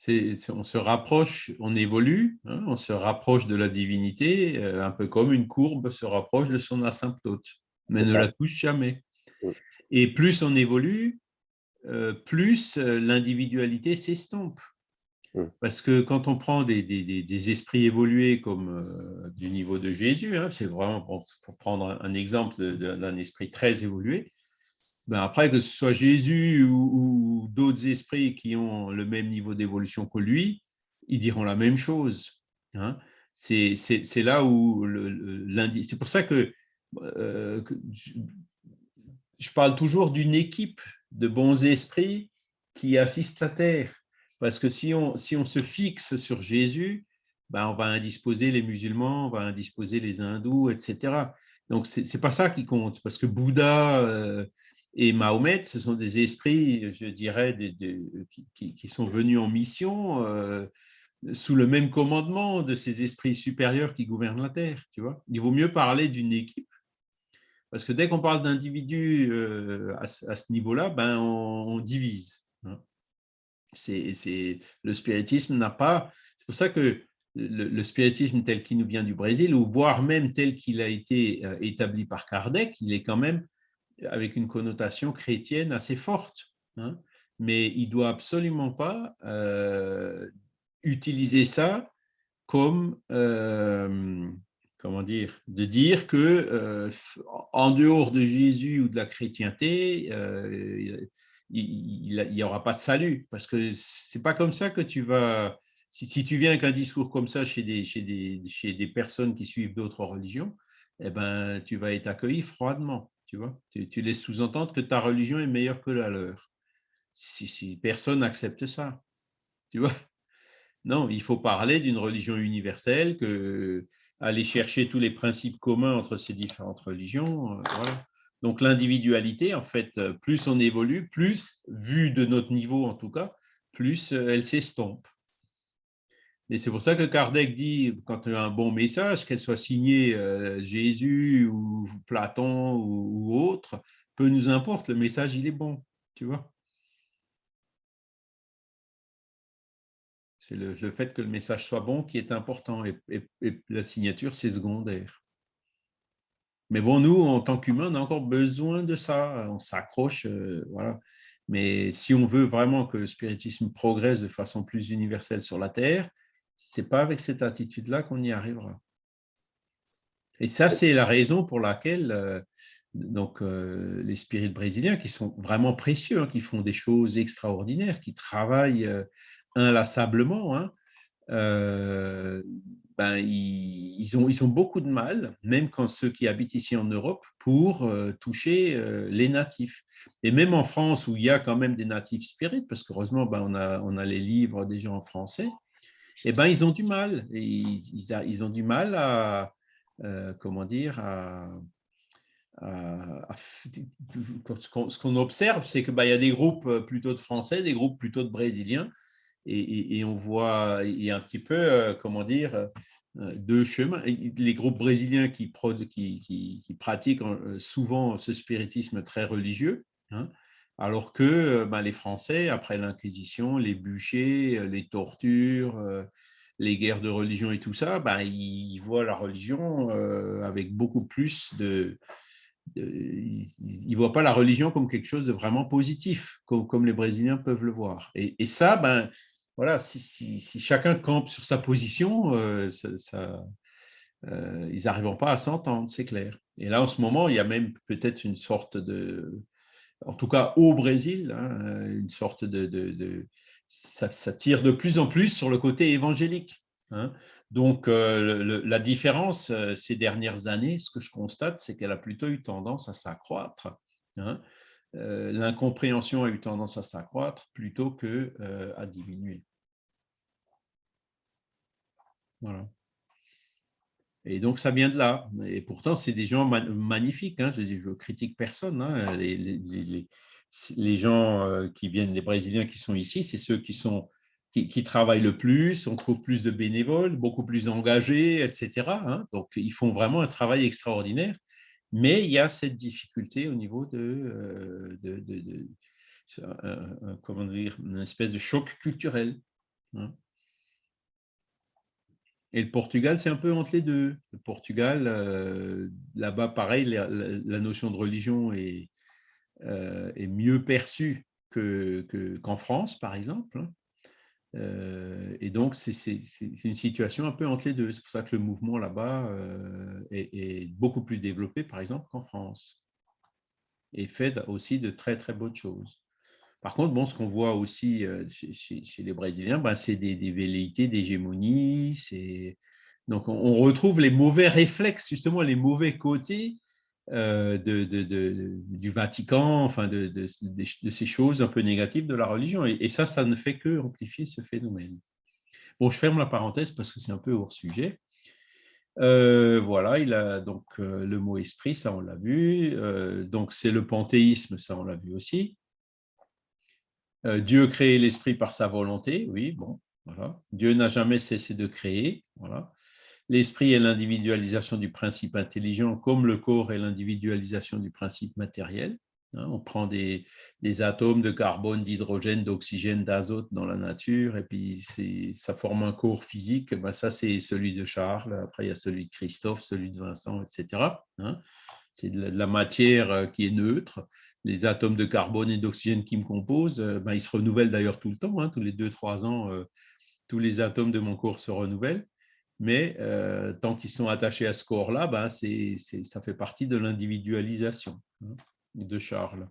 on se rapproche, on évolue, hein, on se rapproche de la divinité, euh, un peu comme une courbe se rapproche de son asymptote, mais ne la touche jamais. Et plus on évolue, euh, plus euh, l'individualité s'estompe. Parce que quand on prend des, esprits évolués comme du niveau de Jésus, hein, c'est vraiment pour, prendre un, exemple d'un esprit très évolué, ben après, que ce soit Jésus ou, d'autres esprits qui ont le même niveau d'évolution que lui, ils diront la même chose. Hein. C'est là où l'indice. C'est pour ça euh, que, je parle toujours d'une équipe de bons esprits qui assistent la terre. Parce que si on, si on se fixe sur Jésus, ben on va indisposer les musulmans, on va indisposer les hindous, etc. Donc, ce n'est pas ça qui compte. Parce que Bouddha, euh, et Mahomet, ce sont des esprits, je dirais, qui, sont venus en mission euh, sous le même commandement de ces esprits supérieurs qui gouvernent la Terre. Tu vois Il vaut mieux parler d'une équipe, parce que dès qu'on parle d'individus euh, à, ce niveau-là, ben, on, divise. Hein. C'est, le spiritisme n'a pas... C'est pour ça que le, le, spiritisme tel qu'il nous vient du Brésil, ou voire même tel qu'il a été euh, établi par Kardec, il est quand même avec une connotation chrétienne assez forte. Hein. mais il doit absolument pas euh, utiliser ça comme, euh, comment dire, de dire que euh, en dehors de Jésus ou de la chrétienté, il n'y aura pas de salut, parce que c'est pas comme ça que tu vas. Si, si tu viens avec un discours comme ça chez des, chez des, chez des personnes qui suivent d'autres religions, eh ben, tu vas être accueilli froidement. Tu, vois tu, laisses sous-entendre que ta religion est meilleure que la leur. Si, personne n'accepte ça. Tu vois Non, il faut parler d'une religion universelle, aller chercher tous les principes communs entre ces différentes religions. Euh, Donc l'individualité, en fait, plus on évolue, plus, vu de notre niveau en tout cas, plus euh, elle s'estompe. Et c'est pour ça que Kardec dit, quand il y a un bon message, qu'elle soit signée euh, Jésus ou Platon ou, autre, peu nous importe, le message, il est bon, tu vois. C'est le, fait que le message soit bon qui est important et, la signature, c'est secondaire. Mais bon, nous, en tant qu'humains, on a encore besoin de ça. On s'accroche, euh, voilà. Mais si on veut vraiment que le spiritisme progresse de façon plus universelle sur la Terre, c'est pas avec cette attitude-là qu'on y arrivera. Et ça, c'est la raison pour laquelle euh, donc, euh, les spirites brésiliens, qui sont vraiment précieux, hein, qui font des choses extraordinaires, qui travaillent euh, inlassablement, hein, ben, ils, ont, ils ont beaucoup de mal, même quand ceux qui habitent ici en Europe, pour toucher les natifs. Et même en France, où il y a quand même des natifs spirites, parce qu'heureusement, ben, on, a, on a les livres déjà en français, eh ben, ils ont du mal. Ils, ont du mal à, euh, comment dire, ce qu'on observe, c'est qu'il bah, y a des groupes plutôt de Français, des groupes plutôt de Brésiliens, et, on voit, il y a un petit peu, comment dire, deux chemins. Les groupes brésiliens qui, pratiquent souvent ce spiritisme très religieux, hein, alors que bah, les Français, après l'Inquisition, les bûchers, les tortures, les guerres de religion et tout ça, bah, ils voient la religion avec beaucoup plus de, ils ne voient pas la religion comme quelque chose de vraiment positif, comme, les Brésiliens peuvent le voir. Et, ça, ben, voilà, si, chacun campe sur sa position, euh, ça, euh, ils n'arriveront pas à s'entendre, c'est clair. Et là, en ce moment, il y a même peut-être une sorte de, en tout cas au Brésil, hein, une sorte de, ça, tire de plus en plus sur le côté évangélique. Hein. Donc, euh, la différence euh, ces dernières années, ce que je constate, c'est qu'elle a plutôt eu tendance à s'accroître. Hein. Euh, l'incompréhension a eu tendance à s'accroître plutôt qu'à diminuer. Voilà. Et donc, ça vient de là. Et pourtant, c'est des gens magnifiques. Hein. Je ne critique personne. Hein. Les, gens qui viennent, les Brésiliens qui sont ici, c'est ceux qui sont qui, travaillent le plus, on trouve plus de bénévoles, beaucoup plus engagés, etc. Hein. Donc, ils font vraiment un travail extraordinaire. Mais il y a cette difficulté au niveau de, euh, de, comment dire, une espèce de choc culturel. Et le Portugal, c'est un peu entre les deux. Le Portugal, euh, là-bas, pareil, la, notion de religion est, euh, est mieux perçue qu'en France, par exemple. Hein. Euh, et donc, c'est une situation un peu entre les deux. C'est pour ça que le mouvement là-bas est, beaucoup plus développé, par exemple, qu'en France. Et fait aussi de très, très bonnes choses. Par contre, bon, ce qu'on voit aussi euh, chez, les Brésiliens, ben, c'est des, des, velléités d'hégémonie. Donc, on retrouve les mauvais réflexes, justement, les mauvais côtés euh, du Vatican, enfin de, ces choses un peu négatives de la religion. Et, ça, ça ne fait que amplifier ce phénomène. Bon, je ferme la parenthèse parce que c'est un peu hors sujet. Euh, voilà, il a donc le mot esprit, ça on l'a vu. donc c'est le panthéisme, ça on l'a vu aussi. Dieu crée l'esprit par sa volonté, oui, bon, voilà. Dieu n'a jamais cessé de créer, voilà. L'esprit est l'individualisation du principe intelligent, comme le corps est l'individualisation du principe matériel. Hein. on prend des, atomes de carbone, d'hydrogène, d'oxygène, d'azote dans la nature, et puis ça forme un corps physique. Ben ça, c'est celui de Charles. Après, il y a celui de Christophe, celui de Vincent, etc. Hein. c'est de la matière euh, qui est neutre. Les atomes de carbone et d'oxygène qui me composent, euh, ben, ils se renouvellent d'ailleurs tout le temps. Hein. tous les 2-3 ans, euh, tous les atomes de mon corps se renouvellent mais euh, tant qu'ils sont attachés à ce corps-là, ben ça fait partie de l'individualisation hein, de Charles.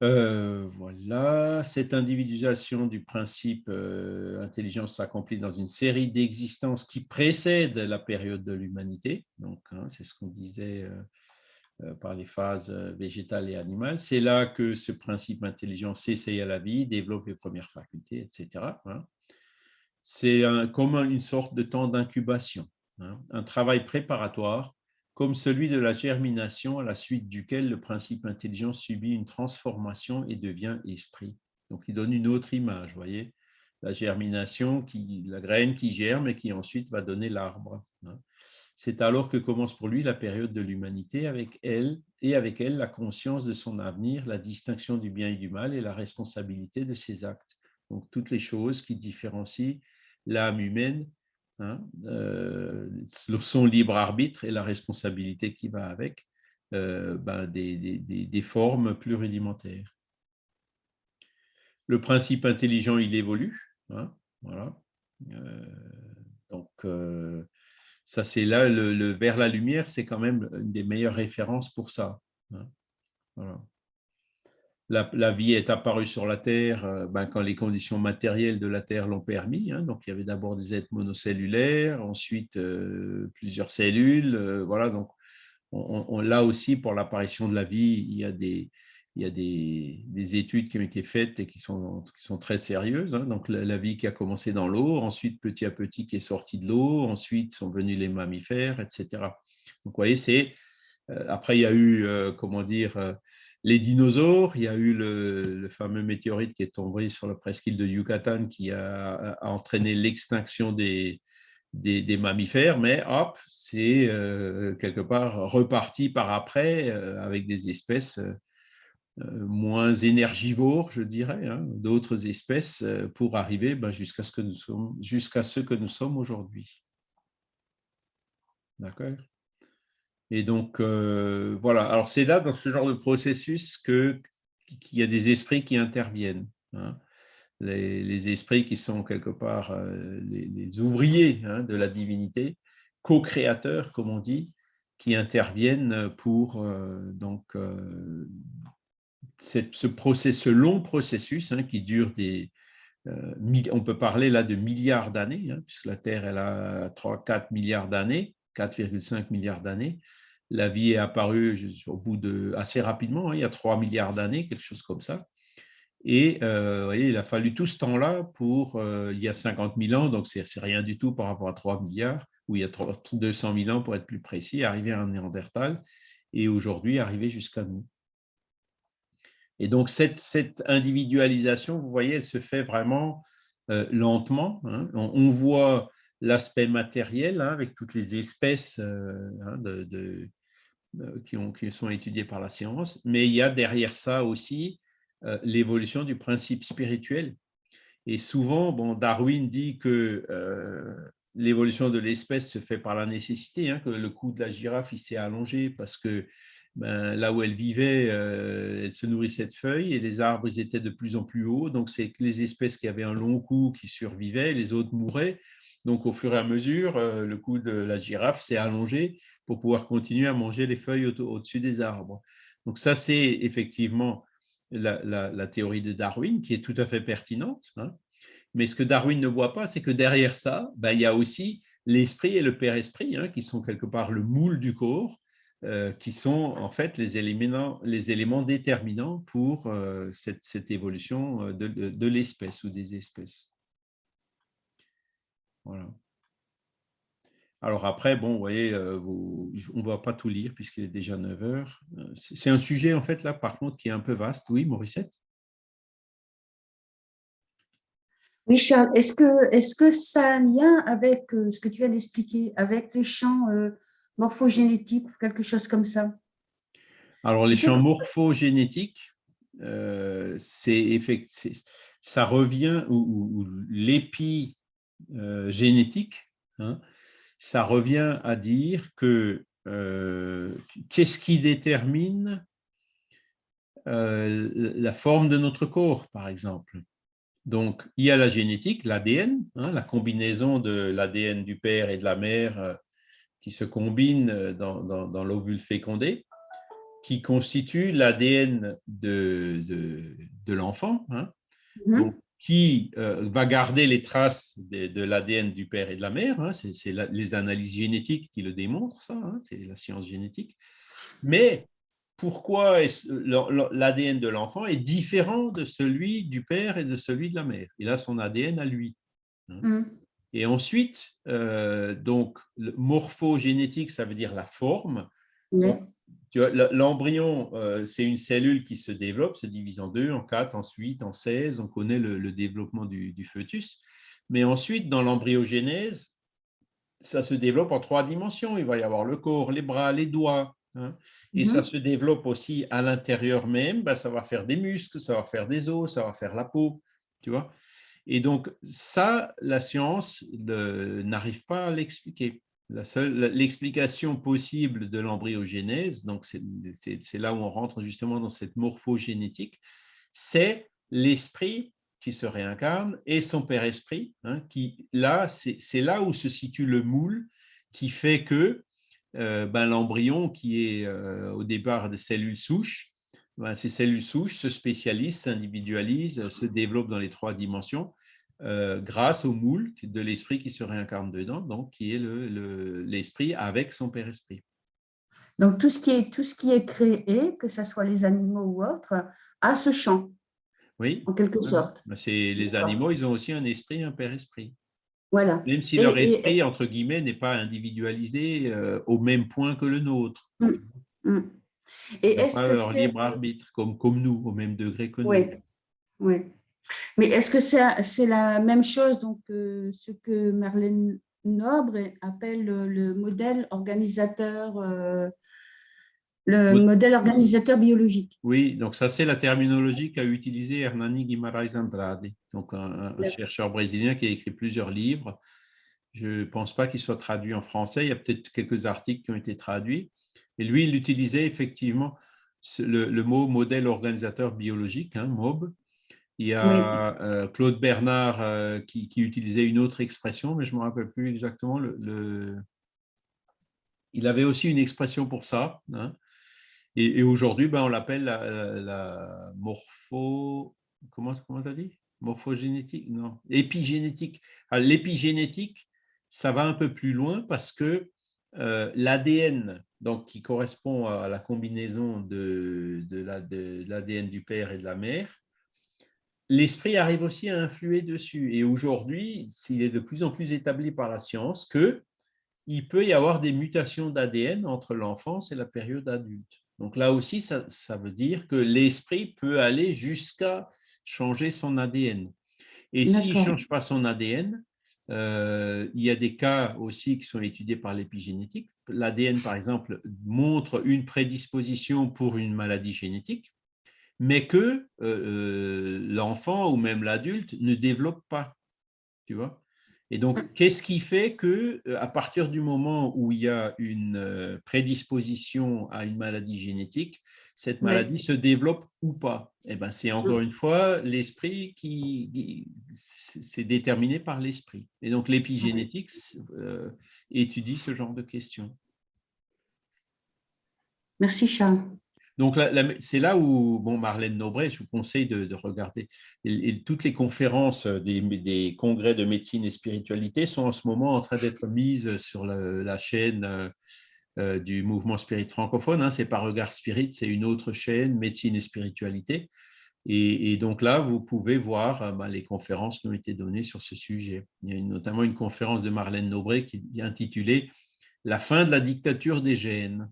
Voilà, cette individualisation du principe intelligence s'accomplit dans une série d'existences qui précèdent la période de l'humanité. Donc, hein, c'est ce qu'on disait par les phases végétales et animales. C'est là que ce principe intelligent s'essaye à la vie, développe les premières facultés, etc c'est comme une sorte de temps d'incubation, hein, un travail préparatoire comme celui de la germination à la suite duquel le principe intelligent subit une transformation et devient esprit. Donc, il donne une autre image, voyez, la germination, la graine qui germe et qui ensuite va donner l'arbre. Hein. C'est alors que commence pour lui la période de l'humanité avec elle et avec elle la conscience de son avenir, la distinction du bien et du mal et la responsabilité de ses actes. Donc toutes les choses qui différencient l'âme humaine, hein, euh, son libre arbitre et la responsabilité qui va avec euh, ben, des, formes plus rudimentaires. Le principe intelligent, il évolue. Hein, voilà. Euh, donc, ça, c'est là, le, vers la lumière, c'est quand même une des meilleures références pour ça. Hein, la, vie est apparue sur la Terre euh, ben, quand les conditions matérielles de la Terre l'ont permis. Hein. donc, il y avait d'abord des êtres monocellulaires, ensuite euh, plusieurs cellules. Euh, voilà, donc on, là aussi, pour l'apparition de la vie, il y a des, il y a des, études qui ont été faites et qui sont, qui sont très sérieuses. Hein. donc, la, vie qui a commencé dans l'eau, ensuite, petit à petit, qui est sortie de l'eau, ensuite sont venus les mammifères, etc. Donc, vous voyez, c'est après, il y a eu, comment dire, les dinosaures. Il y a eu le, fameux météorite qui est tombé sur la presqu'île de Yucatan qui a, entraîné l'extinction des, des, mammifères, mais hop, c'est quelque part reparti par après avec des espèces moins énergivores, je dirais, hein, d'autres espèces pour arriver ben, jusqu'à ce jusqu'à ce que nous sommes aujourd'hui. D'accord? Et donc, euh, voilà. Alors, c'est là, dans ce genre de processus, qu'il y a des esprits qui interviennent. Hein. Les, esprits qui sont quelque part euh, les, ouvriers hein, de la divinité, co-créateurs, comme on dit, qui interviennent pour euh, donc, ce, long processus hein, qui dure des, on peut parler là de milliards d'années, puisque la Terre elle a 3-4 milliards d'années, 4,5 milliards d'années. La vie est apparue au bout de assez rapidement, hein, il y a 3 milliards d'années, quelque chose comme ça. Et euh, il a fallu tout ce temps-là pour, euh, il y a 50 000 ans, donc c'est rien du tout par rapport à 3 milliards, ou il y a 200 000 ans pour être plus précis, arriver à un Néandertal, et aujourd'hui arriver jusqu'à nous. Et donc cette, individualisation, vous voyez, elle se fait vraiment euh, lentement. Hein. on, voit l'aspect matériel, hein, avec toutes les espèces euh, hein, euh, qui, ont, qui, sont étudiées par la science, mais il y a derrière ça aussi l'évolution du principe spirituel. Et souvent, Darwin dit que l'évolution de l'espèce se fait par la nécessité, que le cou de la girafe s'est allongé parce que ben, là où elle vivait, elle se nourrissait de feuilles et les arbres étaient de plus en plus hauts. Donc, c'est les espèces qui avaient un long cou qui survivaient, les autres mouraient. Donc, au fur et à mesure, euh, le cou de la girafe s'est allongé pour pouvoir continuer à manger les feuilles au-dessus des arbres. Donc, ça, c'est effectivement la, théorie de Darwin qui est tout à fait pertinente. Hein. Mais ce que Darwin ne voit pas, c'est que derrière ça, ben, il y a aussi l'esprit et le père-esprit, hein, qui sont quelque part le moule du corps, euh, qui sont en fait les éléments, les éléments déterminants pour euh, cette, évolution de l'espèce ou des espèces. Voilà. Alors après, bon, vous voyez, euh, on ne va pas tout lire puisqu'il est déjà 9 heures. Euh, c'est un sujet, en fait, là, par contre, qui est un peu vaste. Oui, Mauricette Oui, Charles, est-ce que, est que ça a un lien avec euh, ce que tu viens d'expliquer, avec les champs morphogénétiques ou quelque chose comme ça Alors, les champs morphogénétiques, c'est ça revient, ou, ou l'épi euh, génétique, hein, ça revient à dire que euh, qu'est-ce qui détermine euh, la forme de notre corps, par exemple. Donc, il y a la génétique, l'ADN, hein, la combinaison de l'ADN du père et de la mère qui se combine dans, l'ovule fécondé, qui constitue l'ADN de, de, l'enfant. Hein. Mm-hmm qui euh, va garder les traces de, l'ADN du père et de la mère. Hein, c'est les analyses génétiques qui le démontrent, ça, hein, c'est la science génétique. Mais pourquoi l'ADN de l'enfant est différent de celui du père et de celui de la mère? Il a son ADN à lui. Hein. Mmh. Et ensuite, euh, donc, morphogénétique, ça veut dire la forme. L'embryon, euh, c'est une cellule qui se développe, se divise en deux, en quatre, en huit, en seize. On connaît le, développement du, fœtus. Mais ensuite, dans l'embryogénèse, ça se développe en trois dimensions. Il va y avoir le corps, les bras, les doigts. Hein. Et ça mhm. se développe aussi à l'intérieur même. Ben, ça va faire des muscles, ça va faire des os, ça va faire la peau. Tu vois Et donc, ça, la science n'arrive pas à l'expliquer. L'explication possible de l'embryogénèse, donc c'est là où on rentre justement dans cette morphogénétique, c'est l'esprit qui se réincarne et son père-esprit, hein, qui là, c'est là où se situe le moule qui fait que euh, ben, l'embryon, qui est euh, au départ des cellules souches, ben, ces cellules souches se spécialisent, s'individualisent, se développent dans les trois dimensions euh, grâce au moule de l'esprit qui se réincarne dedans, donc qui est l'esprit le, avec son Père Esprit. Donc tout ce, qui est, tout ce qui est créé, que ce soit les animaux ou autres, a ce champ. Oui. En quelque sorte. Les animaux, ils ont aussi un esprit, un Père Esprit. Voilà. Même si leur esprit, entre guillemets, n'est pas individualisé euh, au même point que le nôtre. Hum, Mm. Et est-ce que leur c'est... libre arbitre, comme, comme nous, au même degré que nous. Oui. Mais est-ce que c'est c'est la même chose, donc euh, ce que Marlène Nobre appelle le, le modèle organisateur, euh, le modèle organisateur biologique? Oui, donc ça c'est la terminologie qu'a utilisée Hernani Guimarães Andrade, donc un, un- chercheur brésilien qui a écrit plusieurs livres. Je ne pense pas qu'il soit traduit en français, il y a peut-être quelques articles qui ont été traduits. Et lui, il utilisait effectivement le, le mot modèle organisateur biologique, hein, MOB. Il y a euh, Claude Bernard euh, qui, qui utilisait une autre expression, mais je ne me rappelle plus exactement. Le, le- Il avait aussi une expression pour ça. hein. Et, et aujourd'hui, ben, on l'appelle la, la- la morpho. Comment comment tu as dit? Morphogénétique? Non. Épigénétique. L'épigénétique, ça va un peu plus loin parce que euh, l'ADN, donc qui correspond à la combinaison de, de la- de l'ADN du père et de la mère, l'esprit arrive aussi à influer dessus. Et aujourd'hui, il est de plus en plus établi par la science que il peut y avoir des mutations d'ADN entre l'enfance et la période adulte. Donc là aussi, ça, ça veut dire que l'esprit peut aller jusqu'à changer son ADN. Et s'il ne change pas son ADN, euh, il y a des cas aussi qui sont étudiés par l'épigénétique. L'ADN, par exemple, montre une prédisposition pour une maladie génétique, mais que euh, euh, l'enfant ou même l'adulte ne développe pas. Tu vois et donc, qu'est-ce qui fait que, à partir du moment où il y a une prédisposition à une maladie génétique, cette Ouais. maladie se développe ou pas Eh ben, c'est encore une fois l'esprit qui, qui- c'est déterminé par l'esprit. Et donc, l'épigénétique euh, étudie ce genre de questions. Merci Charles. Donc, c'est là où, bon, Marlène Nobret, je vous conseille de, de regarder. Et- et toutes les conférences des, des congrès de médecine et spiritualité sont en ce moment en train d'être mises sur la, la chaîne euh, du mouvement spirit francophone. Hein. C'est pas Regard Spirit, c'est une autre chaîne, médecine et spiritualité. Et, et donc là, vous pouvez voir euh, ben, les conférences qui ont été données sur ce sujet. Il y a une- notamment une conférence de Marlène Nobret qui est intitulée La fin de la dictature des gènes.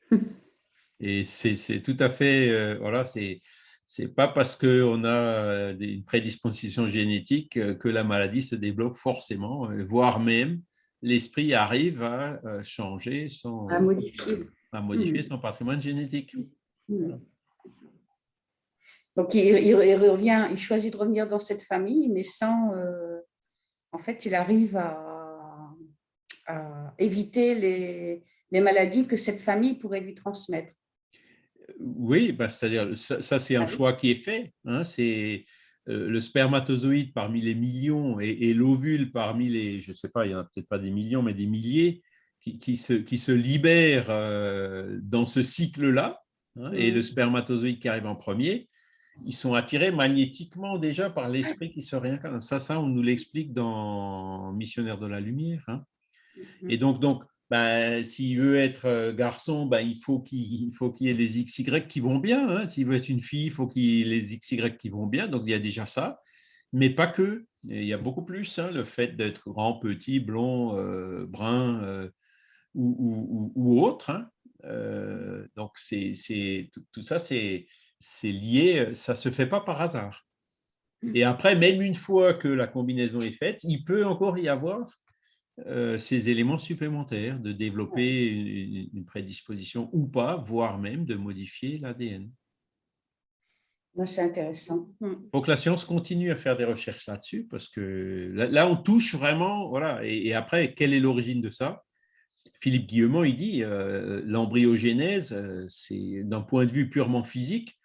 (laughs) Et c'est tout à fait, euh, voilà, c'est c'est pas parce qu'on a une prédisposition génétique que la maladie se développe forcément, voire même l'esprit arrive à euh, changer son, À modifier. à modifier Mm. son patrimoine génétique. Mm. Donc, il, il- il revient, il choisit de revenir dans cette famille, mais sans. euh, en fait, il arrive à, à éviter les, les maladies que cette famille pourrait lui transmettre. Oui, bah, c'est-à-dire, ça, ça, c'est un Ah choix qui est fait. hein, c'est le spermatozoïde parmi les millions et, et l'ovule parmi les, je ne sais pas, il n'y en a peut-être pas des millions, mais des milliers qui, qui se, qui se libèrent euh, dans ce cycle-là. hein, Et le spermatozoïde qui arrive en premier, ils sont attirés magnétiquement déjà par l'esprit qui se réincarne. Ça, ça, on nous l'explique dans Missionnaire de la Lumière. hein. Et donc, donc ben, s'il veut être euh, garçon, ben, il faut qu'il qu'il y ait les XY qui vont bien. hein. S'il veut être une fille, il faut qu'il y ait les XY qui vont bien. Donc, il y a déjà ça. Mais pas que. Il y a beaucoup plus. hein, le fait d'être grand, petit, blond, euh, brun euh, ou, autre. hein. Donc, c'est, tout, tout ça, c'est lié. Ça ne se fait pas par hasard. Et après, même une fois que la combinaison est faite, il peut encore y avoir euh, ces éléments supplémentaires, de développer une, une prédisposition ou pas, voire même de modifier l'ADN. C'est intéressant. Mm. Il faut que la science continue à faire des recherches là-dessus, parce que là, là, on touche vraiment, voilà, et, et après, quelle est l'origine de ça? Philippe Guillemont, il dit, euh, l'embryogénèse, euh, c'est d'un point de vue purement physique,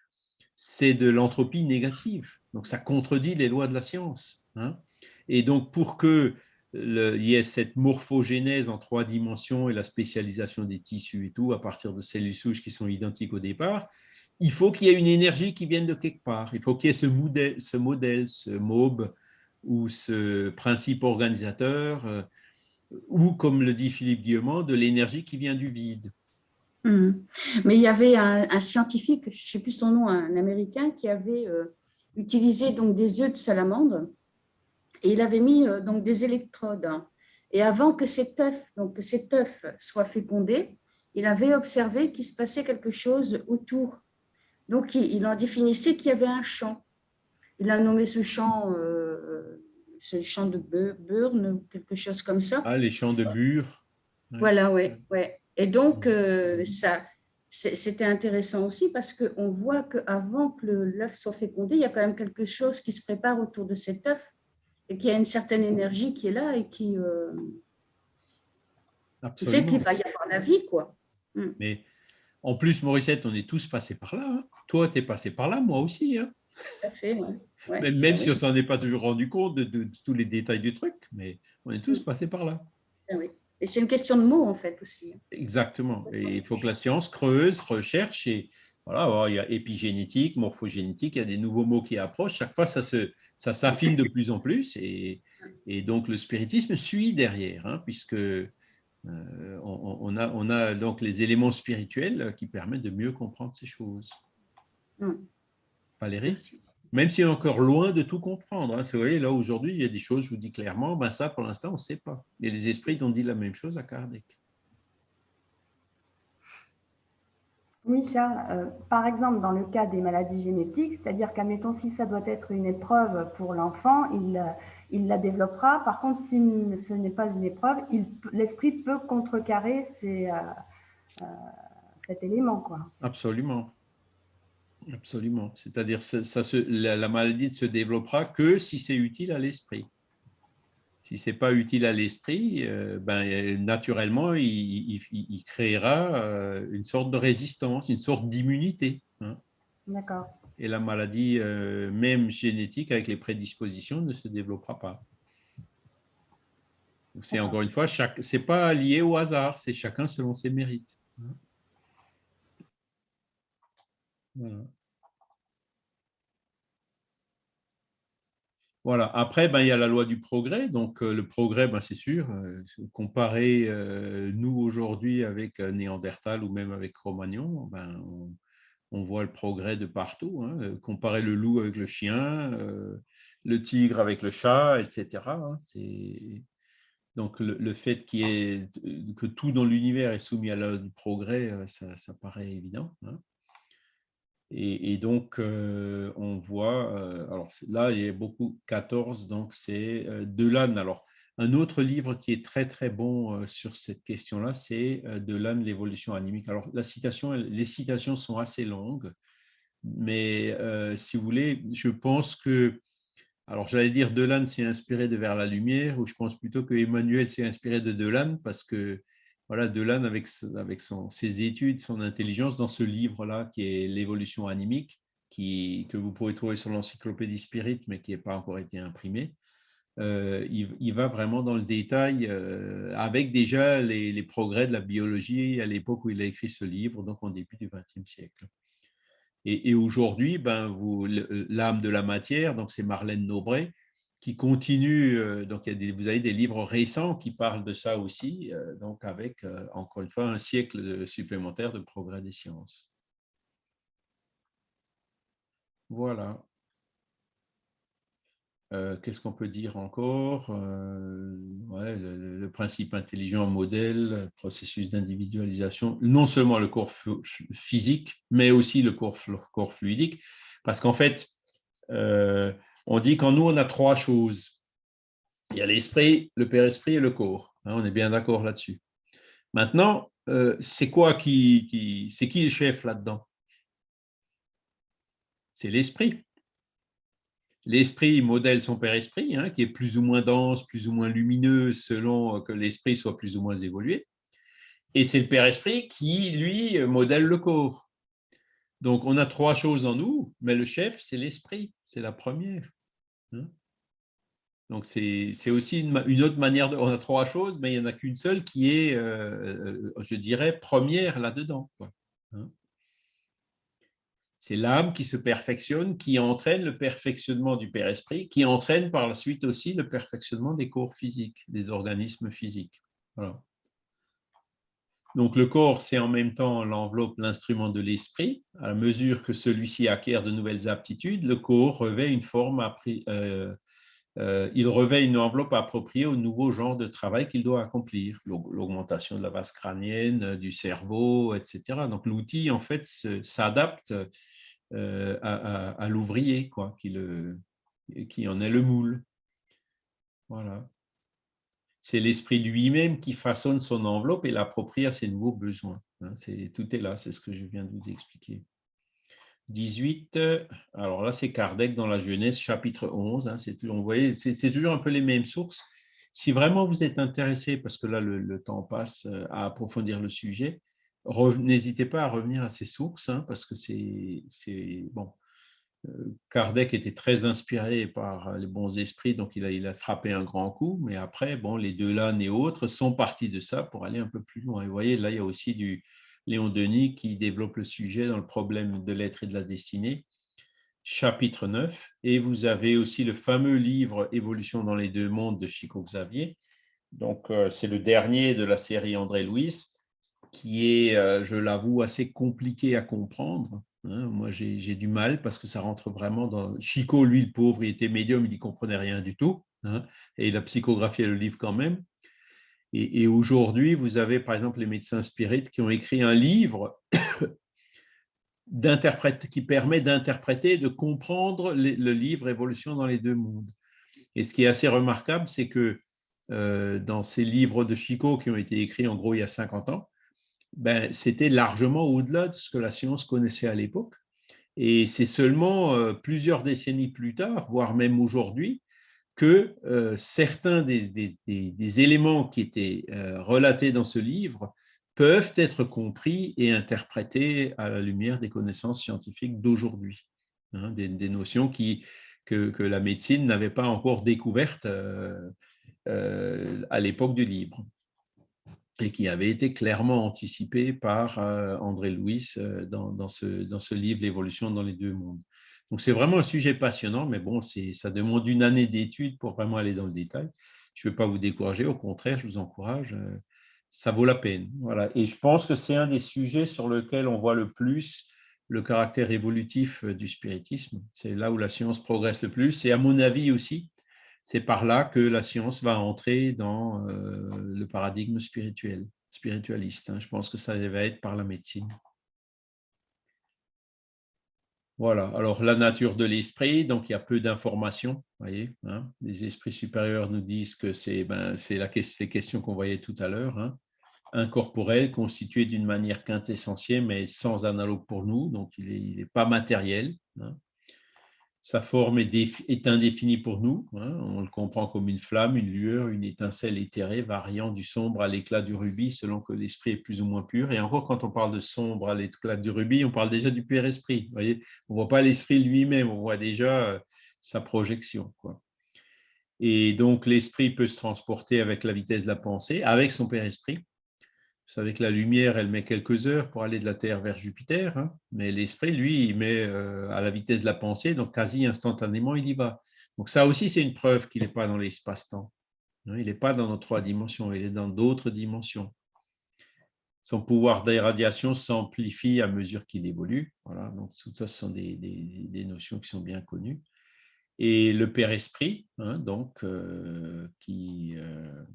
c'est de l'entropie négative. Donc, ça contredit les lois de la science. hein. Et donc, pour que il y ait cette morphogénèse en trois dimensions et la spécialisation des tissus et tout, à partir de cellules souches qui sont identiques au départ, il faut qu'il y ait une énergie qui vienne de quelque part. Il faut qu'il y ait ce modèle, ce, modèle, ce MOB ou ce principe organisateur, euh, ou, comme le dit Philippe Guillemont, de l'énergie qui vient du vide. Mm. Mais il y avait un, un scientifique, je ne sais plus son nom, un Américain, qui avait euh, utilisé donc des œufs de salamandre et il avait mis euh, donc des électrodes. Et avant que cet œuf, donc que cet œuf soit fécondé, il avait observé qu'il se passait quelque chose autour. Donc, il, en définissait qu'il y avait un champ. Il a nommé ce champ, euh, ce champ de Burn ou quelque chose comme ça. Ah, les champs de Bure. Voilà, oui. Ouais. Et donc, euh, ça, c'était intéressant aussi parce qu'on voit qu'avant que l'œuf soit fécondé, il y a quand même quelque chose qui se prépare autour de cet œuf et qu'il y a une certaine énergie qui est là et qui, euh, fait qu'il va y avoir la vie. Quoi. Hmm. Mais en plus, Mauricette, on est tous passés par là. Hein. Toi, tu es passé par là, moi aussi. Hein. Tout à fait, Même, ah si on ne s'en est pas toujours rendu compte de, tous les détails du truc, mais on est tous hmm. passés par là. Ah oui. Et c'est une question de mots, en fait, aussi. Exactement. Et il faut que la science creuse, recherche et voilà, il y a épigénétique, morphogénétique, il y a des nouveaux mots qui approchent. Chaque fois, ça se, ça s'affine de plus en plus et, et, donc le spiritisme suit derrière, hein, puisque euh, on, a, on a donc les éléments spirituels qui permettent de mieux comprendre ces choses. Mm. Valérie? Même si on est encore loin de tout comprendre. Hein. Vous voyez, là, aujourd'hui, il y a des choses, je vous dis clairement, ben ça, pour l'instant, on ne sait pas. Et les esprits ont dit la même chose à Kardec. Charles. Euh, par exemple, dans le cas des maladies génétiques, c'est-à-dire qu'admettons, si ça doit être une épreuve pour l'enfant, il, euh, la développera. Par contre, si ce n'est pas une épreuve, l'esprit peut contrecarrer euh, cet élément. Absolument. Absolument. C'est-à-dire la, la maladie ne se développera que si c'est utile à l'esprit si ce n'est pas utile à l'esprit, euh, ben, naturellement, il, créera euh, une sorte de résistance, une sorte d'immunité. Hein. D'accord. Et la maladie, euh, même génétique, avec les prédispositions, ne se développera pas. C'est encore une fois, ce n'est pas lié au hasard, c'est chacun selon ses mérites. Hein. Voilà. Voilà. Après, ben, il y a la loi du progrès. Donc, euh, le progrès, ben, c'est sûr, euh, comparer euh, nous aujourd'hui avec Néandertal ou même avec Cro-Magnon, ben, on, voit le progrès de partout. Hein. Comparer le loup avec le chien, le tigre avec le chat, etc. Hein. Donc, le, fait que tout dans l'univers est soumis à la loi du progrès, ça, paraît évident. Hein. Et, donc, euh, on voit, euh, alors là, il y a beaucoup, 14, donc c'est euh, Delanne. Alors, un autre livre qui est très, très bon sur cette question-là, c'est Delanne, l'évolution animique. Alors, la citation, les citations sont assez longues, mais si vous voulez, je pense que, alors j'allais dire Delanne s'est inspiré de Vers la lumière, ou je pense plutôt que Emmanuel s'est inspiré de Delanne, parce que voilà, Delanne, avec, avec ses études, son intelligence, dans ce livre-là, qui est L'évolution animique, que vous pouvez trouver sur l'encyclopédie Spirit, mais qui n'a pas encore été imprimé, euh, il, va vraiment dans le détail, euh, avec déjà les, progrès de la biologie à l'époque où il a écrit ce livre, donc en début du XXe siècle. Et, aujourd'hui, ben, l'âme de la matière, donc c'est Marlène Nobret, qui continue, euh, donc vous avez des livres récents qui parlent de ça aussi, euh, donc avec, euh, encore une fois, un siècle supplémentaire de progrès des sciences. Voilà. Qu'est-ce qu'on peut dire encore le, principe intelligent modèle, processus d'individualisation, non seulement le corps physique, mais aussi le corps, corps fluidique, parce qu'en fait, on dit qu'en nous, on a trois choses. Il y a l'esprit, le père-esprit et le corps. Hein, on est bien d'accord là-dessus. Maintenant, euh, c'est quoi qui, c'est qui le chef là-dedans? C'est l'esprit. L'esprit modèle son père-esprit, hein, qui est plus ou moins dense, plus ou moins lumineux, selon que l'esprit soit plus ou moins évolué. Et c'est le père-esprit qui, lui, modèle le corps. Donc, on a trois choses en nous, mais le chef, c'est l'esprit, c'est la première. Hein? Donc, c'est aussi une, autre manière de. On a trois choses, mais il n'y en a qu'une seule qui est, euh, euh, je dirais, première là-dedans. Hein? C'est l'âme qui se perfectionne, qui entraîne le perfectionnement du Père-Esprit, qui entraîne par la suite aussi le perfectionnement des corps physiques, des organismes physiques. Donc le corps, c'est en même temps l'enveloppe, l'instrument de l'esprit. À mesure que celui-ci acquiert de nouvelles aptitudes, le corps revêt une forme, euh, euh, il revêt une enveloppe appropriée au nouveau genre de travail qu'il doit accomplir, l'augmentation de la base crânienne, euh, du cerveau, etc. Donc l'outil, en fait, s'adapte à, l'ouvrier, quoi, qui, qui en est le moule. Voilà. C'est l'esprit lui-même qui façonne son enveloppe et l'approprie à ses nouveaux besoins. Hein. tout est là, c'est ce que je viens de vous expliquer. 18, alors là c'est Kardec dans la Genèse, chapitre 11, hein, c'est toujours un peu les mêmes sources. Si vraiment vous êtes intéressé, parce que là le, temps passe euh, à approfondir le sujet, n'hésitez pas à revenir à ces sources, hein, parce que c'est bon. Euh, Kardec était très inspiré par les bons esprits, donc il a, frappé un grand coup, mais après, bon, les deux l'âne et autres sont partis de ça pour aller un peu plus loin. Et vous voyez, là, il y a aussi du, Léon Denis qui développe le sujet dans le problème de l'être et de la destinée, chapitre 9. Et vous avez aussi le fameux livre Évolution dans les deux mondes de Chico Xavier. Donc, euh, c'est le dernier de la série André Louis, qui est, euh, je l'avoue, assez compliqué à comprendre. Hein. Moi, j'ai du mal parce que ça rentre vraiment dans. Chico, lui, le pauvre, il était médium, il n'y comprenait rien du tout. Hein, et il a psychographié le livre quand même. Et, aujourd'hui, vous avez par exemple les médecins spirites qui ont écrit un livre (coughs) qui permet d'interpréter, de comprendre le livre Évolution dans les deux mondes. Et ce qui est assez remarquable, c'est que euh, dans ces livres de Chico qui ont été écrits en gros il y a 50 ans, ben, c'était largement au-delà de ce que la science connaissait à l'époque. Et c'est seulement euh, plusieurs décennies plus tard, voire même aujourd'hui, que euh, certains des, éléments qui étaient euh, relatés dans ce livre peuvent être compris et interprétés à la lumière des connaissances scientifiques d'aujourd'hui, hein, des, notions qui, que, la médecine n'avait pas encore découvertes à l'époque du livre et qui avaient été clairement anticipées par André Louis dans, ce, dans ce livre, L'évolution dans les deux mondes. Donc, c'est vraiment un sujet passionnant, mais bon, ça demande une année d'études pour vraiment aller dans le détail. Je ne veux pas vous décourager, au contraire, je vous encourage. Euh, ça vaut la peine. Voilà. Et je pense que c'est un des sujets sur lequel on voit le plus le caractère évolutif euh, du spiritisme. C'est là où la science progresse le plus. Et à mon avis aussi, c'est par là que la science va entrer dans euh, le paradigme spirituel, spiritualiste. Hein. Je pense que ça va être par la médecine. Voilà, alors la nature de l'esprit, donc il y a peu d'informations, voyez. Hein. Les esprits supérieurs nous disent que c'est ben, la, les questions qu'on voyait tout à l'heure, hein. incorporel, constitué d'une manière quintessentielle, mais sans analogue pour nous, donc il n'est pas matériel. Sa forme est, indéfinie pour nous. Hein. On le comprend comme une flamme, une lueur, une étincelle éthérée variant du sombre à l'éclat du rubis selon que l'esprit est plus ou moins pur. Et encore, quand on parle de sombre à l'éclat du rubis, on parle déjà du pur esprit. voyez on ne voit pas l'esprit lui-même, on voit déjà euh, sa projection. Et donc, l'esprit peut se transporter avec la vitesse de la pensée, avec son père esprit. Vous savez que la lumière, elle met quelques heures pour aller de la Terre vers Jupiter, hein, mais l'esprit, lui, il met euh, à la vitesse de la pensée, donc quasi instantanément, il y va. Donc ça aussi, c'est une preuve qu'il n'est pas dans l'espace-temps. Hein, il n'est pas dans nos trois dimensions, il est dans d'autres dimensions. Son pouvoir d'irradiation s'amplifie à mesure qu'il évolue. Voilà, donc tout ça, ce sont des, notions qui sont bien connues. Et le Père Esprit, hein, donc, euh, qui, euh,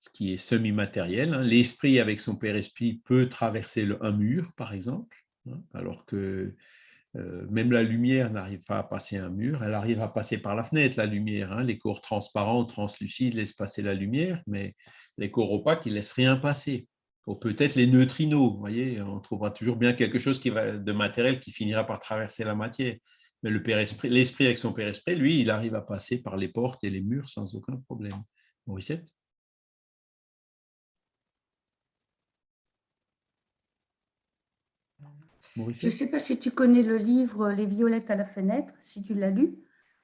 ce qui est semi-matériel. Hein. L'esprit, avec son père-esprit, peut traverser un mur, par exemple, hein, alors que euh, même la lumière n'arrive pas à passer un mur, elle arrive à passer par la fenêtre, la lumière. Hein. Les corps transparents, translucides laissent passer la lumière, mais les corps opaques, ils ne laissent rien passer. Ou peut-être les neutrinos, vous voyez, on trouvera toujours bien quelque chose qui va, de matériel qui finira par traverser la matière. Mais l'esprit avec son père-esprit, lui, il arrive à passer par les portes et les murs sans aucun problème. Je ne sais pas si tu connais le livre Les violettes à la fenêtre, si tu l'as lu.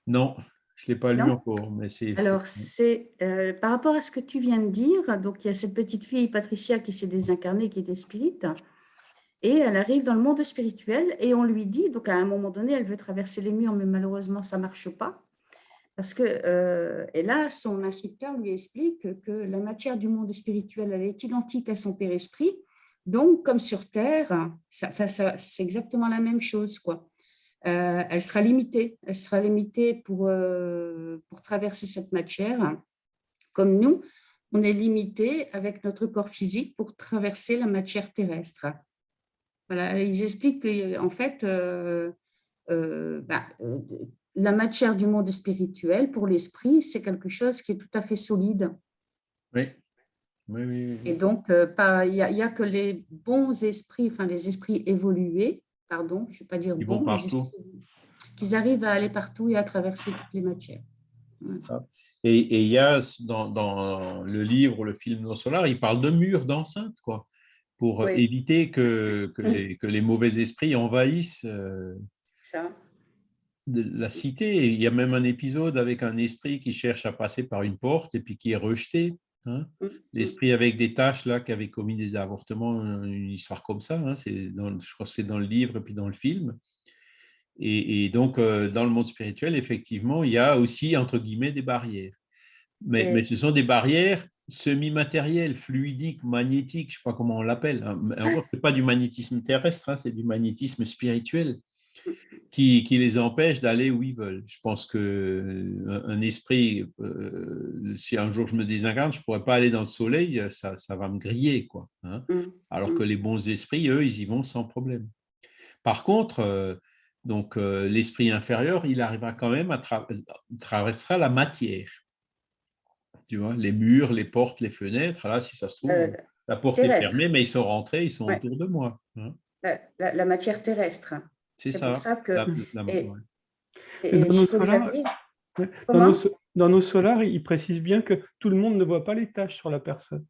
Non, je ne l'ai pas lu encore. Mais Alors, c'est euh, par rapport à ce que tu viens de dire, donc il y a cette petite fille, Patricia, qui s'est désincarnée, qui était spirite, et elle arrive dans le monde spirituel, et on lui dit, donc à un moment donné, elle veut traverser les murs, mais malheureusement, ça ne marche pas. Parce que, euh, et là, son instructeur lui explique que la matière du monde spirituel, elle est identique à son père-esprit, donc, comme sur Terre, c'est exactement la même chose. Quoi. euh, elle sera limitée. Elle sera limitée pour, euh, pour traverser cette matière. Comme nous, on est limité avec notre corps physique pour traverser la matière terrestre. Voilà, ils expliquent qu'en fait, euh, bah, la matière du monde spirituel, pour l'esprit, c'est quelque chose qui est tout à fait solide. Oui. Oui, oui, Et donc, il n'y a, a, que les bons esprits, enfin les esprits évolués, pardon, je ne vais pas dire Ils bon, vont partout. qu'ils arrivent à aller partout et à traverser toutes les matières. Et il y a dans, dans, le livre, le film Nos Solar, il parle de murs d'enceinte, quoi, pour Oui. éviter que, que, les, que les mauvais esprits envahissent euh, Ça. la cité. Et il y a même un épisode avec un esprit qui cherche à passer par une porte et puis qui est rejeté. Hein? L'esprit avec des tâches là, qui avait commis des avortements, une histoire comme ça. hein, c'est dans, je crois que c'est dans le livre et puis dans le film. Et, et donc, euh, dans le monde spirituel, effectivement, il y a aussi, entre guillemets, des barrières. Mais, Et- mais ce sont des barrières semi-matérielles, fluidiques, magnétiques, je ne sais pas comment on l'appelle. hein. Encore, ce n'est pas du magnétisme terrestre, c'est du magnétisme spirituel qui, qui les empêche d'aller où ils veulent. Je pense qu'un un esprit, euh, si un jour je me désincarne, je ne pourrais pas aller dans le soleil, ça, ça va me griller. Quoi, hein. Mm. Alors Mm. que les bons esprits, eux, ils y vont sans problème. Par contre, euh, donc euh, l'esprit inférieur, il arrivera quand même à tra- traverser la matière. Tu vois, les murs, les portes, les fenêtres. Là, si ça se trouve, Euh, la porte terrestre. est fermée, mais ils sont rentrés, ils sont Ouais. autour de moi. hein. La matière terrestre. C'est pour ça que- et-. Et, Et dans nos solars- Xavier, Ouais. Dans Comment nos, so- dans nos solars, il précise bien que tout le monde ne voit pas les tâches sur la personne.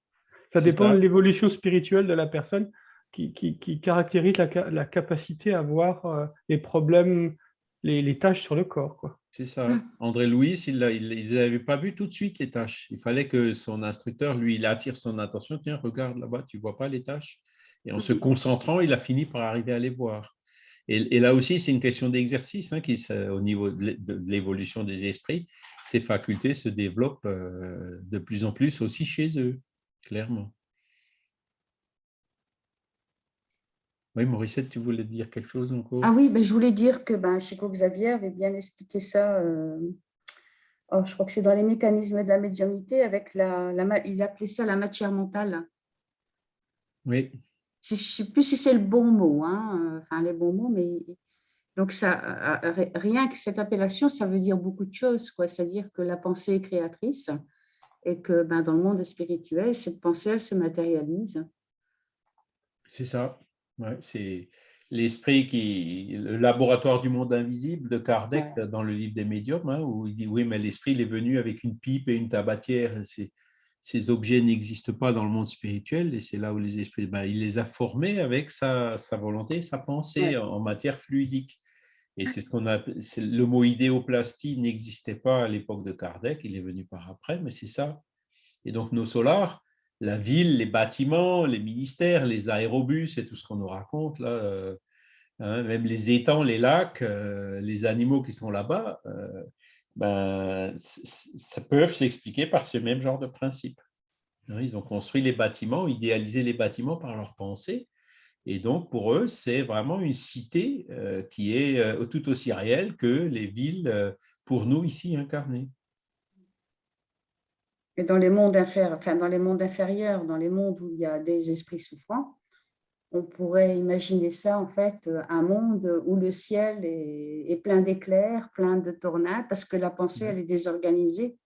Ça dépend ça. de l'évolution spirituelle de la personne qui, qui- qui caractérise la, ca- la capacité à voir euh, les problèmes, les, les tâches sur le corps. C'est ça. André Louis, il ne l'avait pas vu tout de suite, les tâches. Il fallait que son instructeur, lui, il attire son attention. Tiens, regarde là-bas, tu ne vois pas les tâches. Et en se Mhm. concentrant, il a fini par arriver à les voir. Et, et là aussi, c'est une question d'exercice hein, qui, au niveau de l'é- de l'évolution des esprits. Ces facultés se développent euh, de plus en plus aussi chez eux, clairement. Oui, Mauricette, tu voulais dire quelque chose encore? Ah oui, ben, je voulais dire que ben, Chico Xavier avait bien expliqué ça. euh, oh, je crois que c'est dans les mécanismes de la médiumnité, avec la, la il appelait ça la matière mentale. Oui, Je ne sais plus si c'est le bon mot, hein, enfin les bons mots, mais donc ça, euh, euh, rien que cette appellation, ça veut dire beaucoup de choses, quoi. C'est-à-dire que la pensée est créatrice et que ben, dans le monde spirituel, cette pensée, elle se matérialise. C'est ça. Ouais, c'est l'esprit qui, le laboratoire du monde invisible de Kardec Ouais. dans le livre des médiums, hein, où il dit oui, mais l'esprit il est venu avec une pipe et une tabatière. Ces, ces objets n'existent pas dans le monde spirituel et c'est là où les esprits, ben, il les a formés avec sa, sa volonté, sa pensée Ouais. en, en matière fluidique. Et c'est ce qu'on a, le mot idéoplastie n'existait pas à l'époque de Kardec, il est venu par après, mais c'est ça. Et donc nos solars, la ville, les bâtiments, les ministères, les aérobus et tout ce qu'on nous raconte, là, euh, hein, même les étangs, les lacs, euh, les animaux qui sont là-bas, euh, ben, ça peut s'expliquer par ce même genre de principe. Hein, Ils ont construit les bâtiments, idéalisé les bâtiments par leur pensée. Et donc, pour eux, c'est vraiment une cité euh, qui est euh, tout aussi réelle que les villes, euh, pour nous, ici incarnées. Et dans les mondes inférieurs, dans les mondes où il y a des esprits souffrants, on pourrait imaginer ça en fait, euh, un monde où le ciel est, est plein d'éclairs, plein de tornades, parce que la pensée elle est désorganisée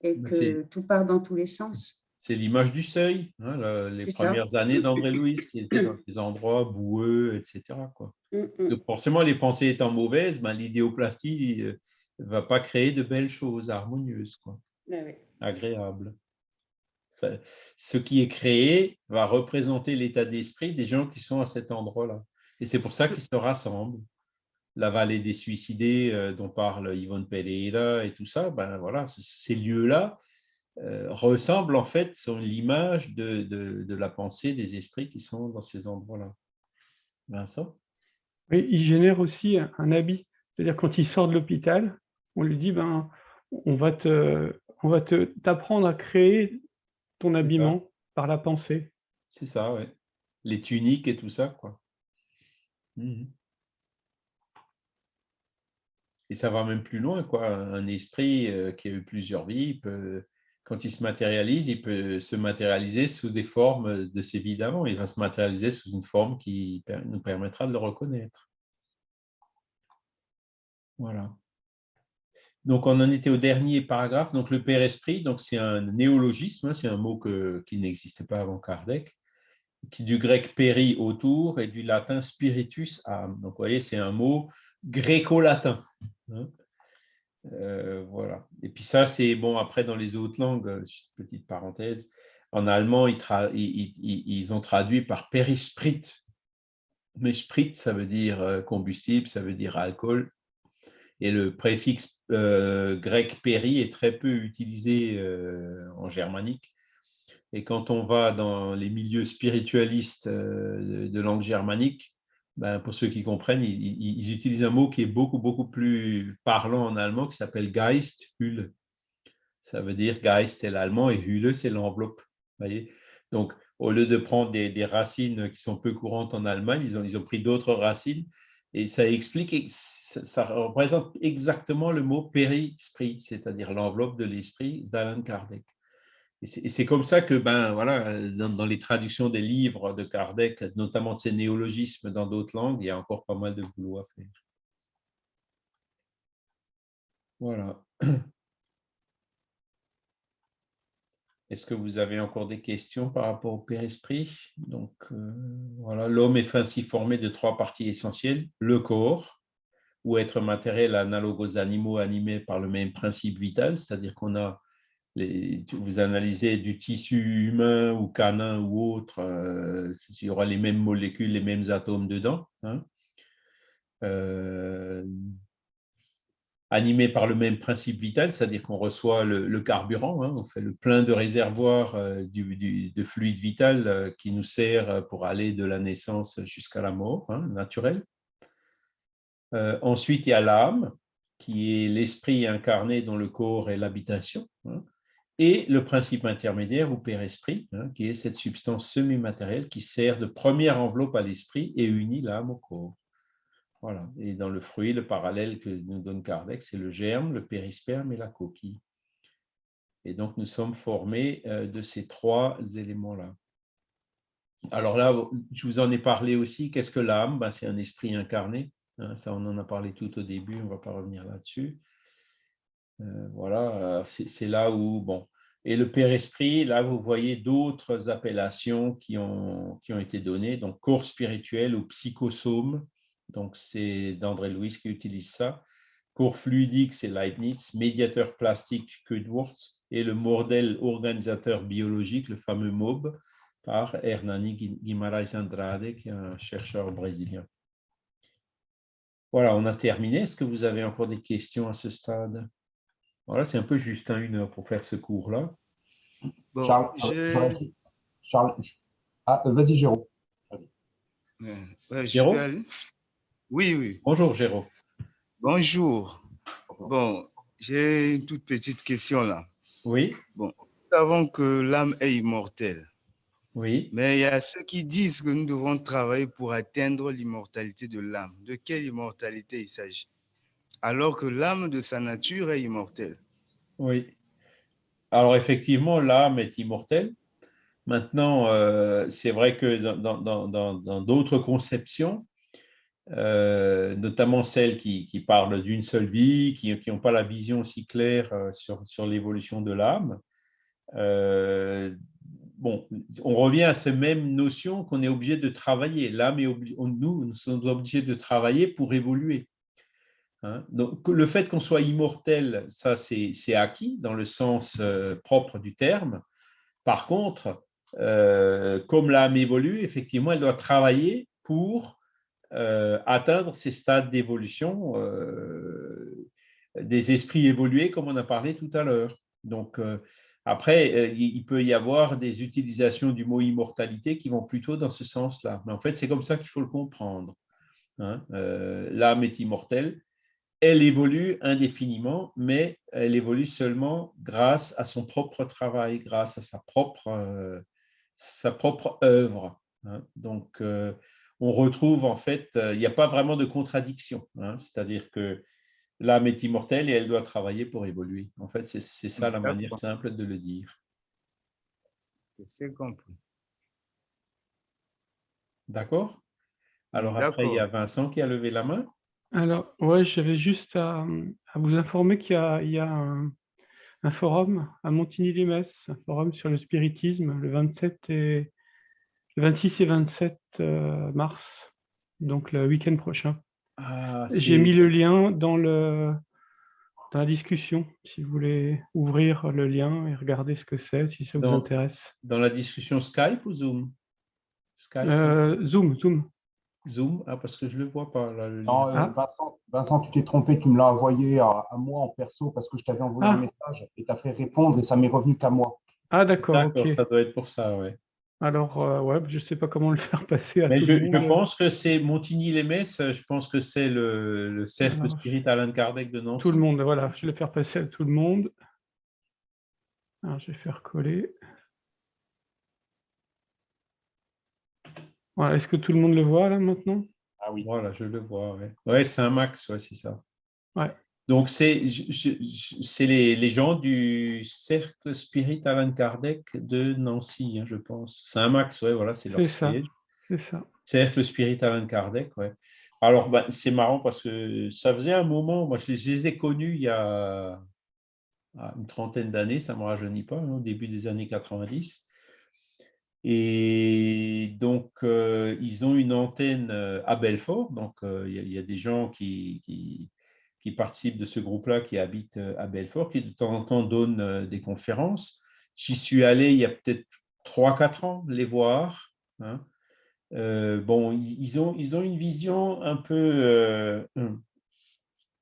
et Mais que tout part dans tous les sens. C'est l'image du seuil, hein, la- les ça. premières années d'André Louis, qui était dans des endroits boueux, etc. Quoi. Mm, mm. Donc forcément, les pensées étant mauvaises, ben, l'idéoplastie ne va pas créer de belles choses harmonieuses, quoi, Ah oui. agréables. Ce qui est créé va représenter l'état d'esprit des gens qui sont à cet endroit-là. Et c'est pour ça qu'ils se rassemblent. La vallée des suicidés euh, dont parle Yvonne Pereira et tout ça, ben voilà, ces lieux-là euh, ressemblent en fait, sont l'image de, la pensée des esprits qui sont dans ces endroits-là. Vincent? Oui, il génère aussi un, habit. C'est-à-dire quand il sort de l'hôpital, on lui dit ben, on va te, on va t'apprendre à créer ton ça. habillement par la pensée. C'est ça, ouais. Les tuniques et tout ça, quoi. Mhm. Et ça va même plus loin, quoi. Un esprit qui a eu plusieurs vies, quand il se matérialise, il peut se matérialiser sous des formes de ses vies d'avant. Il va se matérialiser sous une forme qui nous permettra de le reconnaître. Voilà. Donc, on en était au dernier paragraphe. Donc, le Père Esprit, c'est un néologisme, hein, c'est un mot qui n'existait pas avant Kardec, qui du grec péri autour et du latin spiritus âme. Donc, vous voyez, c'est un mot gréco-latin. Hein. Euh, voilà. Et puis ça, c'est bon, après, dans les autres langues, euh, petite parenthèse, en allemand, ils, ils, ont traduit par périsprit. Mais sprit, ça veut dire euh, combustible, ça veut dire alcool. Et le préfixe grec péri est très peu utilisé en germanique. Et quand on va dans les milieux spiritualistes de langue germanique, ben, pour ceux qui comprennent, ils, utilisent un mot qui est beaucoup, beaucoup plus parlant en allemand, qui s'appelle Geist, Hülle. Ça veut dire Geist, c'est l'allemand, et Hülle, c'est l'enveloppe. Donc, au lieu de prendre des, racines qui sont peu courantes en Allemagne, ils ont pris d'autres racines, et ça explique, ça, représente exactement le mot péri-esprit, c'est-à-dire l'enveloppe de l'esprit d'Alan Kardec. Et c'est comme ça que, ben, voilà, dans, les traductions des livres de Kardec, notamment de ces néologismes dans d'autres langues, il y a encore pas mal de boulot à faire. Voilà. (clears throat) Est-ce que vous avez encore des questions par rapport au Père-Esprit? Donc, euh, voilà, l'homme est ainsi formé de trois parties essentielles. Le corps, ou être matériel analogue aux animaux animés par le même principe vital, c'est-à-dire qu'on a vous analysez du tissu humain ou canin ou autre, euh, il y aura les mêmes molécules, les mêmes atomes dedans. Hein. Euh, animé par le même principe vital, c'est-à-dire qu'on reçoit le, carburant, hein, on fait le plein de réservoirs euh, de fluide vital qui nous sert pour aller de la naissance jusqu'à la mort hein, naturelle. ensuite, il y a l'âme, qui est l'esprit incarné dans le corps et l'habitation et le principe intermédiaire ou père-esprit, hein, qui est cette substance semi-matérielle qui sert de première enveloppe à l'esprit et unit l'âme au corps. Voilà. Et dans le fruit, le parallèle que nous donne Kardec, c'est le germe, le périsperme et la coquille. Et donc, nous sommes formés euh, de ces trois éléments-là. Alors là, je vous en ai parlé aussi. Qu'est-ce que l'âme? Ben, C'est un esprit incarné. Hein, ça, on en a parlé tout au début, on ne va pas revenir là-dessus. Euh, voilà, euh, c'est là où, bon, et le Père Esprit, là, vous voyez d'autres appellations qui ont, qui ont été données, donc corps spirituel ou psychosome, donc c'est d'André Louis qui utilise ça. Corps fluidique, c'est Leibniz, médiateur plastique, Kudworth, et le modèle organisateur biologique, le fameux MOB, par Hernani Guimarães Andrade, qui est un chercheur brésilien. Voilà, on a terminé. Est-ce que vous avez encore des questions à ce stade? Voilà, c'est un peu juste une heure pour faire ce cours-là. Charles, ah, euh, vas-y, Jérôme. Jérôme? Oui, oui. Bonjour, Jérôme. Bonjour. Bon, j'ai une toute petite question là. Oui. Bon, nous savons que l'âme est immortelle. Oui. Mais il y a ceux qui disent que nous devons travailler pour atteindre l'immortalité de l'âme. De quelle immortalité il s'agit? Alors que l'âme de sa nature est immortelle. Oui. Alors effectivement, l'âme est immortelle. Maintenant, euh, c'est vrai que dans d'autres conceptions, euh, notamment celles qui, parlent d'une seule vie, qui n'ont pas la vision si claire euh, sur, l'évolution de l'âme, bon, on revient à ces mêmes notions qu'on est obligé de travailler. L'âme est nous, nous sommes obligés de travailler pour évoluer. Hein. Donc, le fait qu'on soit immortel, ça c'est acquis dans le sens euh, propre du terme. Par contre, euh, comme l'âme évolue, effectivement, elle doit travailler pour euh, atteindre ces stades d'évolution des esprits évolués, comme on a parlé tout à l'heure. Donc, après, il peut y avoir des utilisations du mot immortalité qui vont plutôt dans ce sens-là. Mais en fait, c'est comme ça qu'il faut le comprendre. Hein. L'âme est immortelle elle évolue indéfiniment, mais elle évolue seulement grâce à son propre travail, grâce à sa propre, euh, sa propre œuvre. Hein. Donc, euh, on retrouve en fait, euh, il n'y a pas vraiment de contradiction. Hein. C'est-à-dire que l'âme est immortelle et elle doit travailler pour évoluer. En fait, c'est ça la manière simple de le dire. C'est compris. D'accord? Alors après, il y a Vincent qui a levé la main. Alors, ouais, j'avais juste à, vous informer qu'il y a, un, forum à Montigny-les-Metz, un forum sur le spiritisme, le 27 et 26 et 27 euh, mars, donc le week-end prochain. Ah, J'ai mis le lien dans, le, dans la discussion, si vous voulez ouvrir le lien et regarder ce que c'est, si ça vous intéresse. Dans la discussion Skype ou Zoom? Euh, Zoom, Zoom. Zoom, ah, parce que je ne le vois pas. Là, non, euh, ah. Vincent, tu t'es trompé, tu me l'as envoyé à, moi en perso parce que je t'avais envoyé un message et tu as fait répondre et ça m'est revenu qu'à moi. Ah d'accord, ça doit être pour ça, oui. Alors, euh, ouais, je ne sais pas comment le faire (laughs) passer à Mais je, je pense que c'est Montigny-les-Metz, je pense que c'est le, le, cercle spirit Alain Kardec de Nancy. Tout le monde, voilà, je vais le faire passer à tout le monde. Alors, je vais faire coller. Voilà, Est-ce que tout le monde le voit là maintenant? Ah oui. Voilà, je le vois, ouais. Ouais, c'est un max, ouais, c'est ça. Ouais. Donc, c'est les, les, gens du Cercle Spirit Alain Kardec de Nancy, hein, je pense. C'est un max, ouais, voilà, c'est leur siège. C'est ça. Cercle Spirit Alain Kardec, ouais. Alors, ben, c'est marrant parce que ça faisait un moment, moi, je les, ai connus il y a ah, une trentaine d'années, ça ne me rajeunit pas, hein, au début des années 90. Et donc, euh, ils ont une antenne euh, à Belfort. Donc, euh, il y, a des gens qui, qui, qui participent de ce groupe-là, qui habitent euh, à Belfort, qui de temps en temps donnent euh, des conférences. J'y suis allé il y a peut-être 3-4 ans, les voir. Hein. Euh, bon, ils ont, ils ont une vision un peu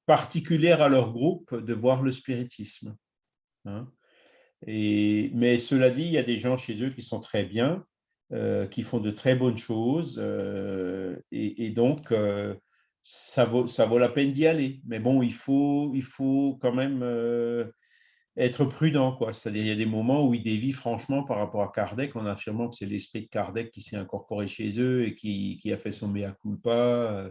particulière à leur groupe de voir le spiritisme. Hein. Et, mais cela dit, il y a des gens chez eux qui sont très bien, qui font de très bonnes choses. et, donc, ça vaut, ça vaut la peine d'y aller. Mais bon, il faut, il faut quand même euh, être prudent. C'est-à-dire, il y a des moments où ils dévient franchement par rapport à Kardec en affirmant que c'est l'esprit de Kardec qui s'est incorporé chez eux et qui, qui, a fait son mea culpa.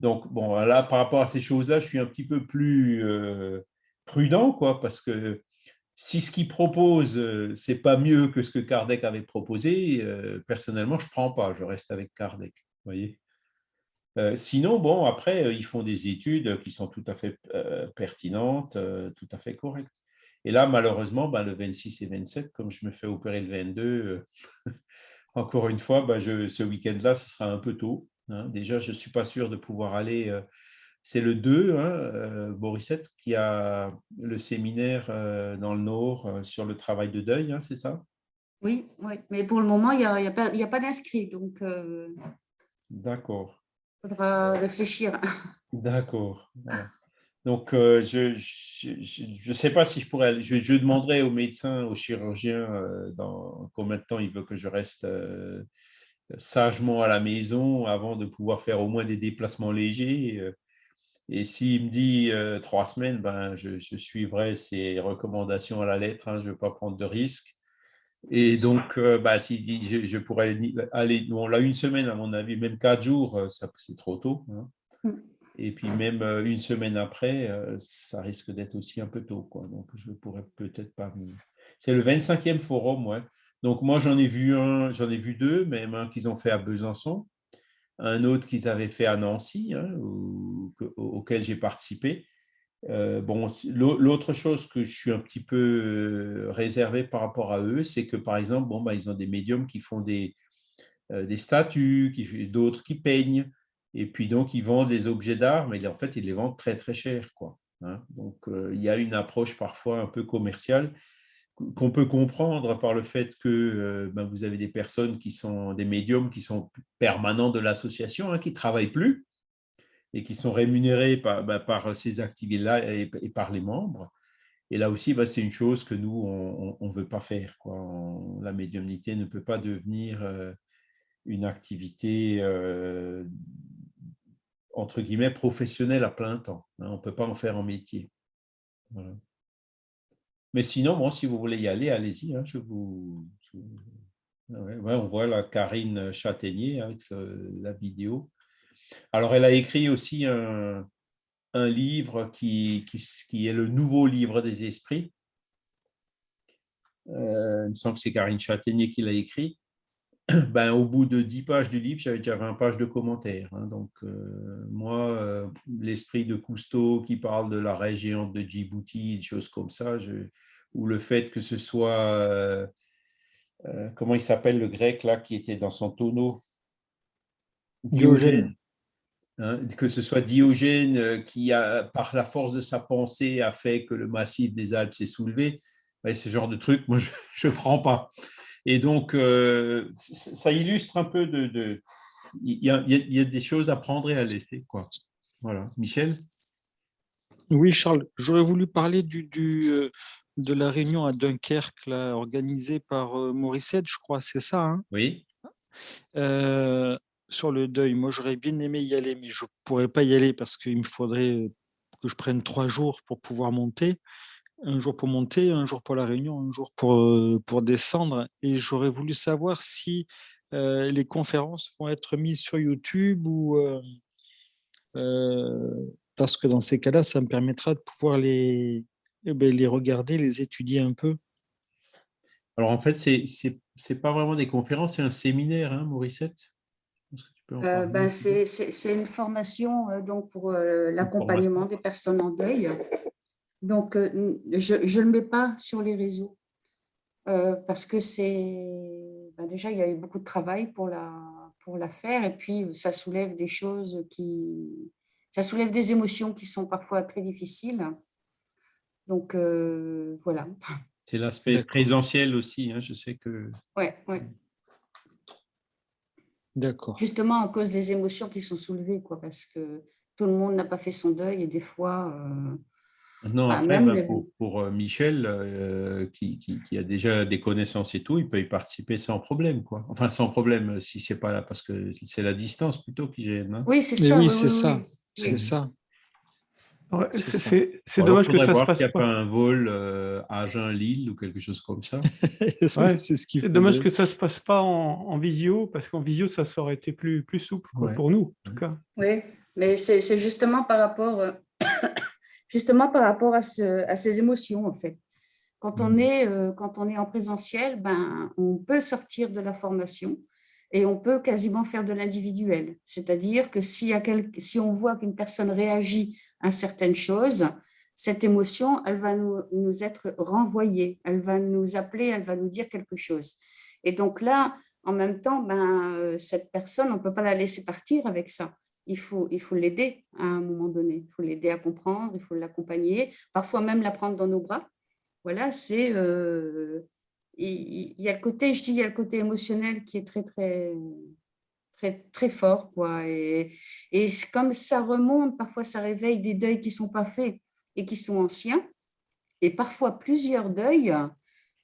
Donc, bon, là, par rapport à ces choses-là, je suis un petit peu plus euh, prudent, quoi, parce que si ce qu'il propose, euh, c'est pas mieux que ce que Kardec avait proposé, personnellement, je prends pas, je reste avec Kardec. Voyez euh, sinon, bon, après, euh, ils font des études qui sont tout à fait euh, pertinentes, tout à fait correctes. Et là, malheureusement, ben, le 26 et 27, comme je me fais opérer le 22, (laughs) encore une fois, ben, je, ce week-end-là, ce sera un peu tôt. Hein. Déjà, je ne suis pas sûr de pouvoir aller. c'est le 2, hein, Borisette, qui a le séminaire dans le Nord sur le travail de deuil, hein, c'est ça? Oui, oui, mais pour le moment, il n'y a, a, pas, pas d'inscrits. Donc, D'accord faudra réfléchir. D'accord. Donc, euh, je ne sais pas si je pourrais aller. Je, demanderai au médecin, au chirurgien, euh, dans combien de temps il veut que je reste euh, sagement à la maison avant de pouvoir faire au moins des déplacements légers. et s'il me dit trois semaines, ben, je, suivrai ses recommandations à la lettre. Hein, je ne veux pas prendre de risques. Et donc, euh, bah, dit, je, pourrais aller, on l'a une semaine à mon avis, même quatre jours, euh, c'est trop tôt. Hein. Mm. Et puis même euh, une semaine après, ça risque d'être aussi un peu tôt. Quoi. Donc, je pourrais peut-être pas. C'est le 25e forum, ouais. Donc, moi, j'en ai vu un, j'en ai vu deux, même un qu'ils ont fait à Besançon, un autre qu'ils avaient fait à Nancy, hein, auquel j'ai participé. Euh, bon, l'autre chose que je suis un petit peu euh, réservé par rapport à eux, c'est que par exemple, bon, bah, ils ont des médiums qui font des, euh, des statues, d'autres qui peignent, et puis donc ils vendent des objets d'art, mais en fait ils les vendent très très cher, quoi. Hein. Donc il y a une approche parfois un peu commerciale qu'on peut comprendre par le fait que ben, vous avez des personnes qui sont des médiums qui sont permanents de l'association, hein, qui travaillent plus, et qui sont rémunérés par, bah, ces activités-là et, par les membres. Et là aussi, bah, c'est une chose que nous, on ne veut pas faire. La médiumnité ne peut pas devenir euh, une activité, euh, entre guillemets, professionnelle à plein temps. Hein. on ne peut pas en faire un métier. Mais sinon, bon, si vous voulez y aller, allez-y. Hein, je vous, on voit la Karine Châtaignier avec la vidéo. Alors, elle a écrit aussi un, livre qui, est le nouveau livre des esprits. Euh, il me semble que c'est Karine Châtaignier qui l'a écrit. (clears throat) Ben, au bout de 10 pages du livre, j'avais déjà 20 pages de commentaires. Hein. donc, euh, moi, euh, l'esprit de Cousteau qui parle de la région de Djibouti, des choses comme ça, ou le fait que ce soit, comment il s'appelle le grec là qui était dans son tonneau? Diogène. Hein, que ce soit Diogène euh, qui, a, par la force de sa pensée, a fait que le massif des Alpes s'est soulevé, ce genre de truc, moi, (laughs) je ne prends pas. Et donc, euh, ça illustre un peu de... il, y a, il, y a, des choses à prendre et à laisser. Quoi. Voilà. Michel? Oui, Charles, j'aurais voulu parler du, du, euh, de la réunion à Dunkerque là, organisée par Morissette, je crois, c'est ça hein? Oui sur le deuil, moi j'aurais bien aimé y aller, mais je ne pourrais pas y aller parce qu'il me faudrait que je prenne trois jours pour pouvoir monter. Un jour pour monter, un jour pour la réunion, un jour pour, pour descendre. Et j'aurais voulu savoir si les conférences vont être mises sur YouTube ou... parce que dans ces cas-là, ça me permettra de pouvoir les, eh ben, les regarder, les étudier un peu. Alors en fait, ce n'est pas vraiment des conférences, c'est un séminaire, hein, euh, ben, C'est une formation euh, donc, pour euh, l'accompagnement des personnes en deuil. Donc, je ne le mets pas sur les réseaux parce que c'est… Ben, déjà, il y a eu beaucoup de travail pour la, pour la faire et puis ça soulève des choses qui… Ça soulève des émotions qui sont parfois très difficiles. Donc, voilà. C'est l'aspect présentiel aussi, hein, je sais que… Oui, oui. D'accord. Justement à cause des émotions qui sont soulevées, quoi, parce que tout le monde n'a pas fait son deuil et des fois… Euh, non, bah, après, bah, pour, euh, Michel, euh, qui, qui, a déjà des connaissances et tout, il peut y participer sans problème. Quoi. Enfin, sans problème si c'est pas là, parce que c'est la distance plutôt qui gêne. Hein. Oui, c'est ça. Oui, c'est ça. C'est ça. C'est dommage que ça se passe qu'il n'y a pas un vol euh, à Agen-Lille ou quelque chose comme ça. (laughs) c'est dommage que ça ne se passe pas en, visio, parce qu'en visio, ça aurait été plus, plus souple pour nous, en tout cas. Oui, mais c'est justement par rapport, euh, (coughs) justement par rapport à, ce, à, ces émotions, en fait. Quand on, mmh. est, euh, quand on est en présentiel, ben, on peut sortir de la formation et on peut quasiment faire de l'individuel. C'est-à-dire que si, si on voit qu'une personne réagit certaines choses, cette émotion, elle va nous, nous, être renvoyée, elle va nous appeler, elle va nous dire quelque chose. Et donc là, en même temps, ben, euh, cette personne, on ne peut pas la laisser partir avec ça. Il faut il faut l'aider à un moment donné. Il faut l'aider à comprendre, il faut l'accompagner, parfois même la prendre dans nos bras. Voilà, c'est euh, il, y a le côté, je dis, il y a le côté émotionnel qui est très, très, très, très fort. Quoi. Et, et comme ça remonte, parfois ça réveille des deuils qui ne sont pas faits et qui sont anciens, et parfois plusieurs deuils.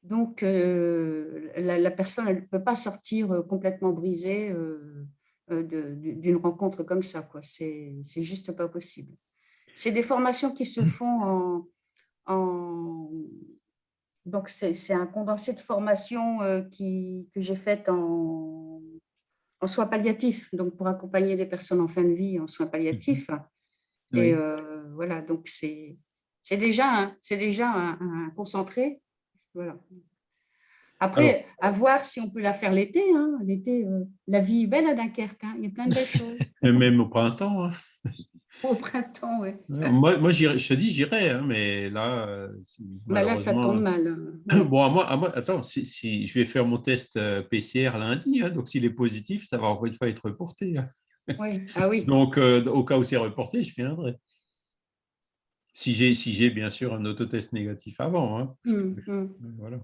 Donc, euh, la, personne ne peut pas sortir euh, complètement brisée euh, d'une rencontre comme ça. C'est juste pas possible. C'est des formations qui se (laughs) font en, en donc, c'est un condensé de formation euh, qui, que j'ai fait en, en, soins palliatifs, donc pour accompagner les personnes en fin de vie en soins palliatifs. Mhm. Et euh, voilà, donc c'est déjà, c'est déjà un, concentré. Voilà. Après, à voir si on peut la faire l'été. Hein. L'été, euh, la vie est belle à Dunkerque. Hein. Il y a plein de belles choses. (laughs) Et même au printemps. Hein. Au printemps, oui. moi, moi je te dis, j'irai, hein, mais là. Euh, bah là, ça tombe mal. Hein. (laughs) Bon, à moi, à moi attends, si, je vais faire mon test euh, PCR lundi, hein, donc s'il est positif, ça va encore une fois être reporté. Oui, ah oui. (laughs) donc, euh, au cas où c'est reporté, je viendrai. Si j'ai, si bien sûr un autotest négatif avant. Hum, hum. Voilà.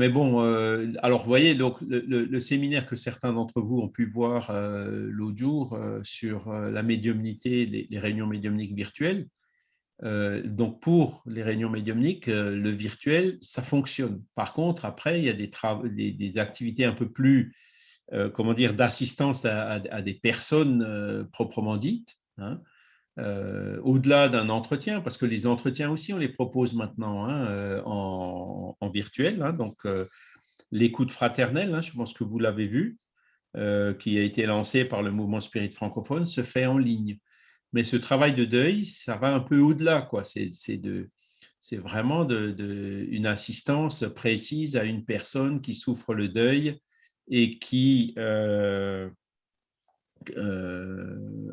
Mais bon, euh, alors vous voyez, donc, le, séminaire que certains d'entre vous ont pu voir euh, l'autre jour euh, sur la médiumnité, les, réunions médiumniques virtuelles, donc pour les réunions médiumniques, le virtuel, ça fonctionne. Par contre, après, il y a des, des, activités un peu plus, comment dire, d'assistance à, des personnes proprement dites. Hein, euh, au-delà d'un entretien, parce que les entretiens aussi, on les propose maintenant hein, euh, en, virtuel. Hein, donc, euh, l'écoute fraternelle, hein, je pense que vous l'avez vu, qui a été lancé par le mouvement Spirit francophone, se fait en ligne. Mais ce travail de deuil, ça va un peu au-delà. C'est vraiment une assistance précise à une personne qui souffre le deuil et qui,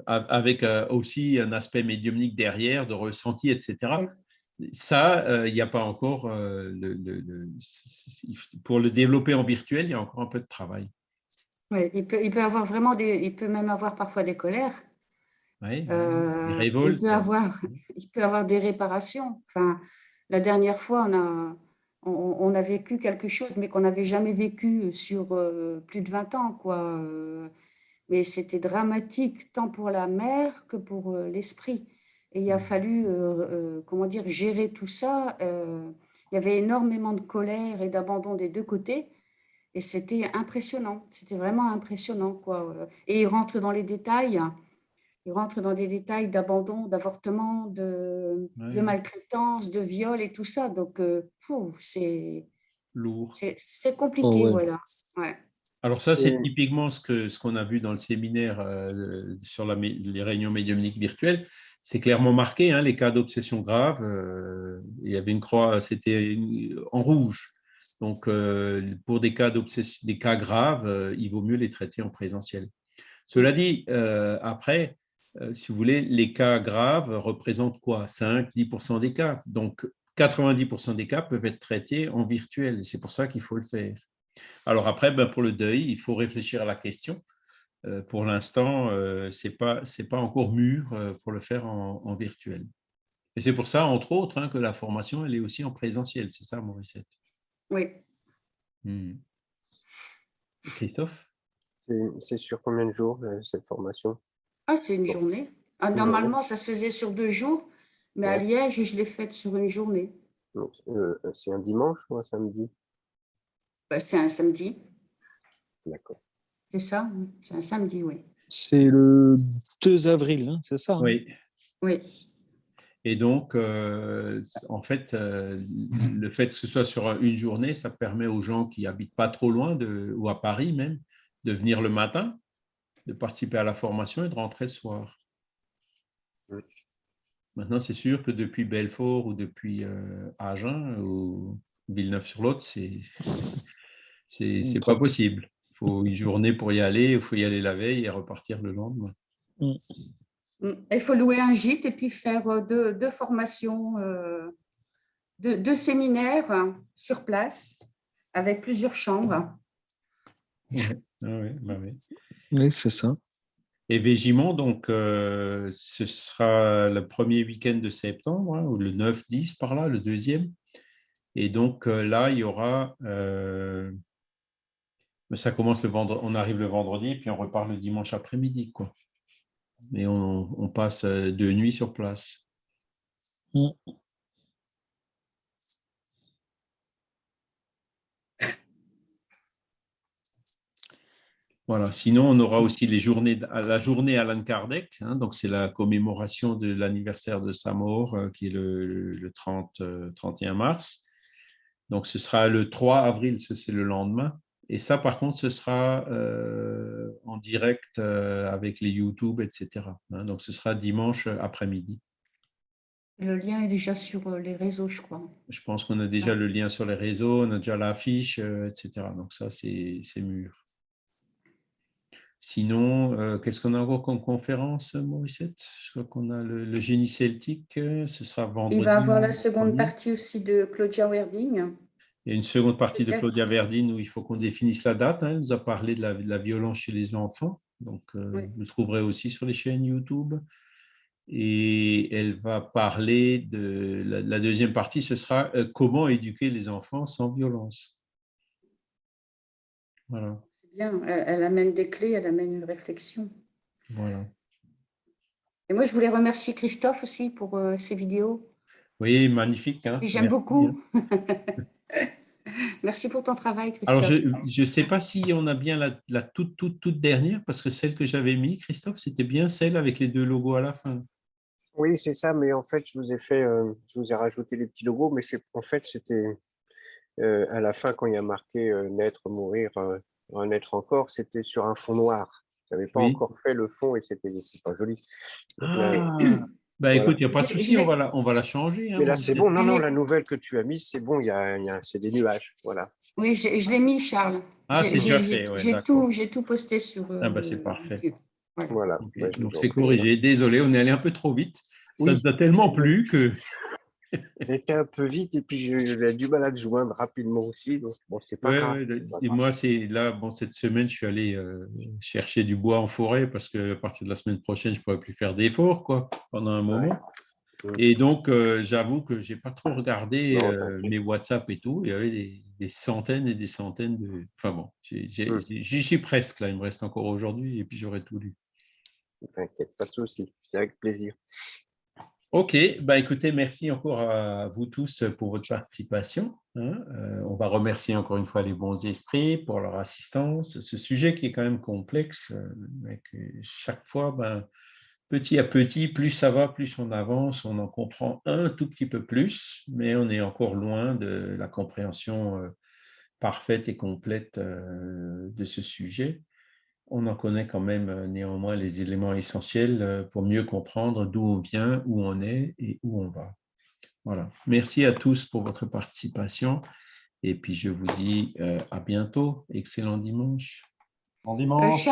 avec euh, aussi un aspect médiumnique derrière, de ressenti, etc. Ça, il n'y a pas encore, pour le développer en virtuel, il y a encore un peu de travail. Oui, il peut, il peut avoir vraiment des, il peut même avoir parfois des colères. Oui, des révoltes. Il peut avoir, il peut avoir des réparations. Enfin, la dernière fois, on a, on, a vécu quelque chose, mais qu'on n'avait jamais vécu sur euh, plus de 20 ans. Quoi. Euh. mais c'était dramatique, tant pour la mère que pour euh, l'esprit. Et il a mmh. fallu, comment dire, gérer tout ça. il y avait énormément de colère et d'abandon des deux côtés. Et c'était impressionnant. C'était vraiment impressionnant. Quoi. Et il rentre dans les détails il rentre dans des détails d'abandon, d'avortement, de, de, maltraitance, de viol et tout ça. Donc, euh, c'est lourd. C'est compliqué, oh, voilà. Alors ça, c'est typiquement ce qu'on ce qu'on a vu dans le séminaire euh, sur la, les réunions médiumniques virtuelles. C'est clairement marqué, hein, les cas d'obsession grave. Euh, il y avait une croix, c'était en rouge. Donc, pour des cas, des cas graves, il vaut mieux les traiter en présentiel. Cela dit, après, euh, si vous voulez, les cas graves représentent quoi? 5-10% des cas. Donc, 90% des cas peuvent être traités en virtuel. C'est pour ça qu'il faut le faire. Alors après, ben, pour le deuil, il faut réfléchir à la question. Euh, pour l'instant, euh, ce n'est pas, pas encore mûr pour le faire en, virtuel. Et c'est pour ça, entre autres, hein, que la formation, elle est aussi en présentiel. C'est ça, Mauricette Oui. Hmm. Christophe? C'est sur combien de jours, cette formation? Ah, c'est une journée. Ah, normalement, ça se faisait sur deux jours, mais à Liège, je l'ai faite sur une journée. Euh, c'est un dimanche ou un samedi? Bah, C'est un samedi. D'accord. C'est ça, c'est un samedi, oui. C'est le 2 avril, hein, c'est ça hein? Oui. Oui. Et donc, euh, en fait, euh, le fait que ce soit sur une journée, ça permet aux gens qui habitent pas trop loin, de, ou à Paris même, de venir le matin de participer à la formation et de rentrer le soir. Maintenant, c'est sûr que depuis Belfort ou depuis euh, Agen ou Villeneuve-sur-Lot, c'est c'est pas possible. Il faut une journée pour y aller, il faut y aller la veille et repartir le lendemain. Mm. Mm. Il faut louer un gîte et puis faire euh, deux, formations, euh, deux, séminaires sur place avec plusieurs chambres. Ah bah oui, c'est ça. Et Végimont, donc, euh, ce sera le premier week-end de septembre, hein, ou le 9-10 par là, le deuxième. Et donc euh, là, il y aura, euh, ça commence le on arrive le vendredi, puis on repart le dimanche après-midi, quoi. Et on, passe deux nuits sur place. Voilà. Sinon, on aura aussi les journées, la journée Alan Kardec, hein, donc c'est la commémoration de l'anniversaire de sa mort, euh, qui est le, 30, 31 euh, mars. Donc, ce sera le 3 avril, c'est le lendemain. Et ça, par contre, ce sera euh, en direct avec les YouTube, etc. Hein. donc, ce sera dimanche après-midi. Le lien est déjà sur les réseaux, je crois. Je pense qu'on a déjà le lien sur les réseaux, on a déjà l'affiche, etc. Donc, ça, c'est mûr. Sinon, euh, qu'est-ce qu'on a encore comme conférence, Mauricette Je crois qu'on a le, génie celtique, euh, ce sera vendredi. Il va avoir la seconde partie aussi de Claudia Verding. Il y a une seconde partie de Claudia Verding où il faut qu'on définisse la date. Hein. Elle nous a parlé de la, violence chez les enfants. Donc, euh, vous le trouverez aussi sur les chaînes YouTube. Et elle va parler de la, deuxième partie, ce sera comment éduquer les enfants sans violence. Voilà elle, amène des clés, elle amène une réflexion. Voilà. Et moi, je voulais remercier Christophe aussi pour euh, ses vidéos. Oui, magnifique. Hein. J'aime beaucoup. (laughs) Merci pour ton travail, Christophe. Alors, je ne sais pas si on a bien la, toute, toute, toute dernière, parce que celle que j'avais mis, Christophe, c'était bien celle avec les deux logos à la fin. Oui, c'est ça, mais en fait, je vous ai fait, euh, je vous ai rajouté les petits logos, mais en fait, c'était euh, à la fin quand il y a marqué naître, mourir, un être encore, c'était sur un fond noir. J'avais pas Oui. encore fait le fond et c'était c'est pas joli. Ah, bah écoute, il n'y a pas de souci, on va la, on va la changer. hein, mais là, c'est bon. Non, non, la nouvelle que tu as mise, c'est bon. Il y a, y a- c'est des nuages. Voilà. Oui, je, je l'ai mis, Charles. Ah, c'est déjà j'ai- fait, ouais, J'ai tout, j'ai tout posté sur. Ah, bah, euh, c'est parfait. Voilà. Ouais, Donc c'est corrigé. Désolé, on est allé un peu trop vite. Ça Oui. nous a tellement plu que. J'étais un peu vite et puis j'ai du mal à te joindre rapidement aussi. Donc, bon, c'est pas Ouais, grave. ouais, et moi, c'est là, bon, cette semaine, je suis allé euh, chercher du bois en forêt parce que à partir de la semaine prochaine, je ne pourrais plus faire d'efforts quoi, pendant un moment. Ouais. Et donc, euh, j'avoue que je n'ai pas trop regardé euh, mes WhatsApp et tout. Il y avait des, des centaines et des centaines de. Enfin bon, j'y suis presque là. Il me reste encore aujourd'hui et puis j'aurai tout lu. T'inquiète, pas de souci. C'est avec plaisir. Ok, bah écoutez, merci encore à vous tous pour votre participation. hein. Euh, on va remercier encore une fois les bons esprits pour leur assistance. Ce sujet qui est quand même complexe, euh, mais que chaque fois, ben, petit à petit, plus ça va, plus on avance, on en comprend un tout petit peu plus, mais on est encore loin de la compréhension euh, parfaite et complète euh, de ce sujet on en connaît quand même euh, néanmoins les éléments essentiels euh, pour mieux comprendre d'où on vient, où on est et où on va. Voilà. Merci à tous pour votre participation. Et puis, je vous dis euh, à bientôt. Excellent dimanche. Bon dimanche.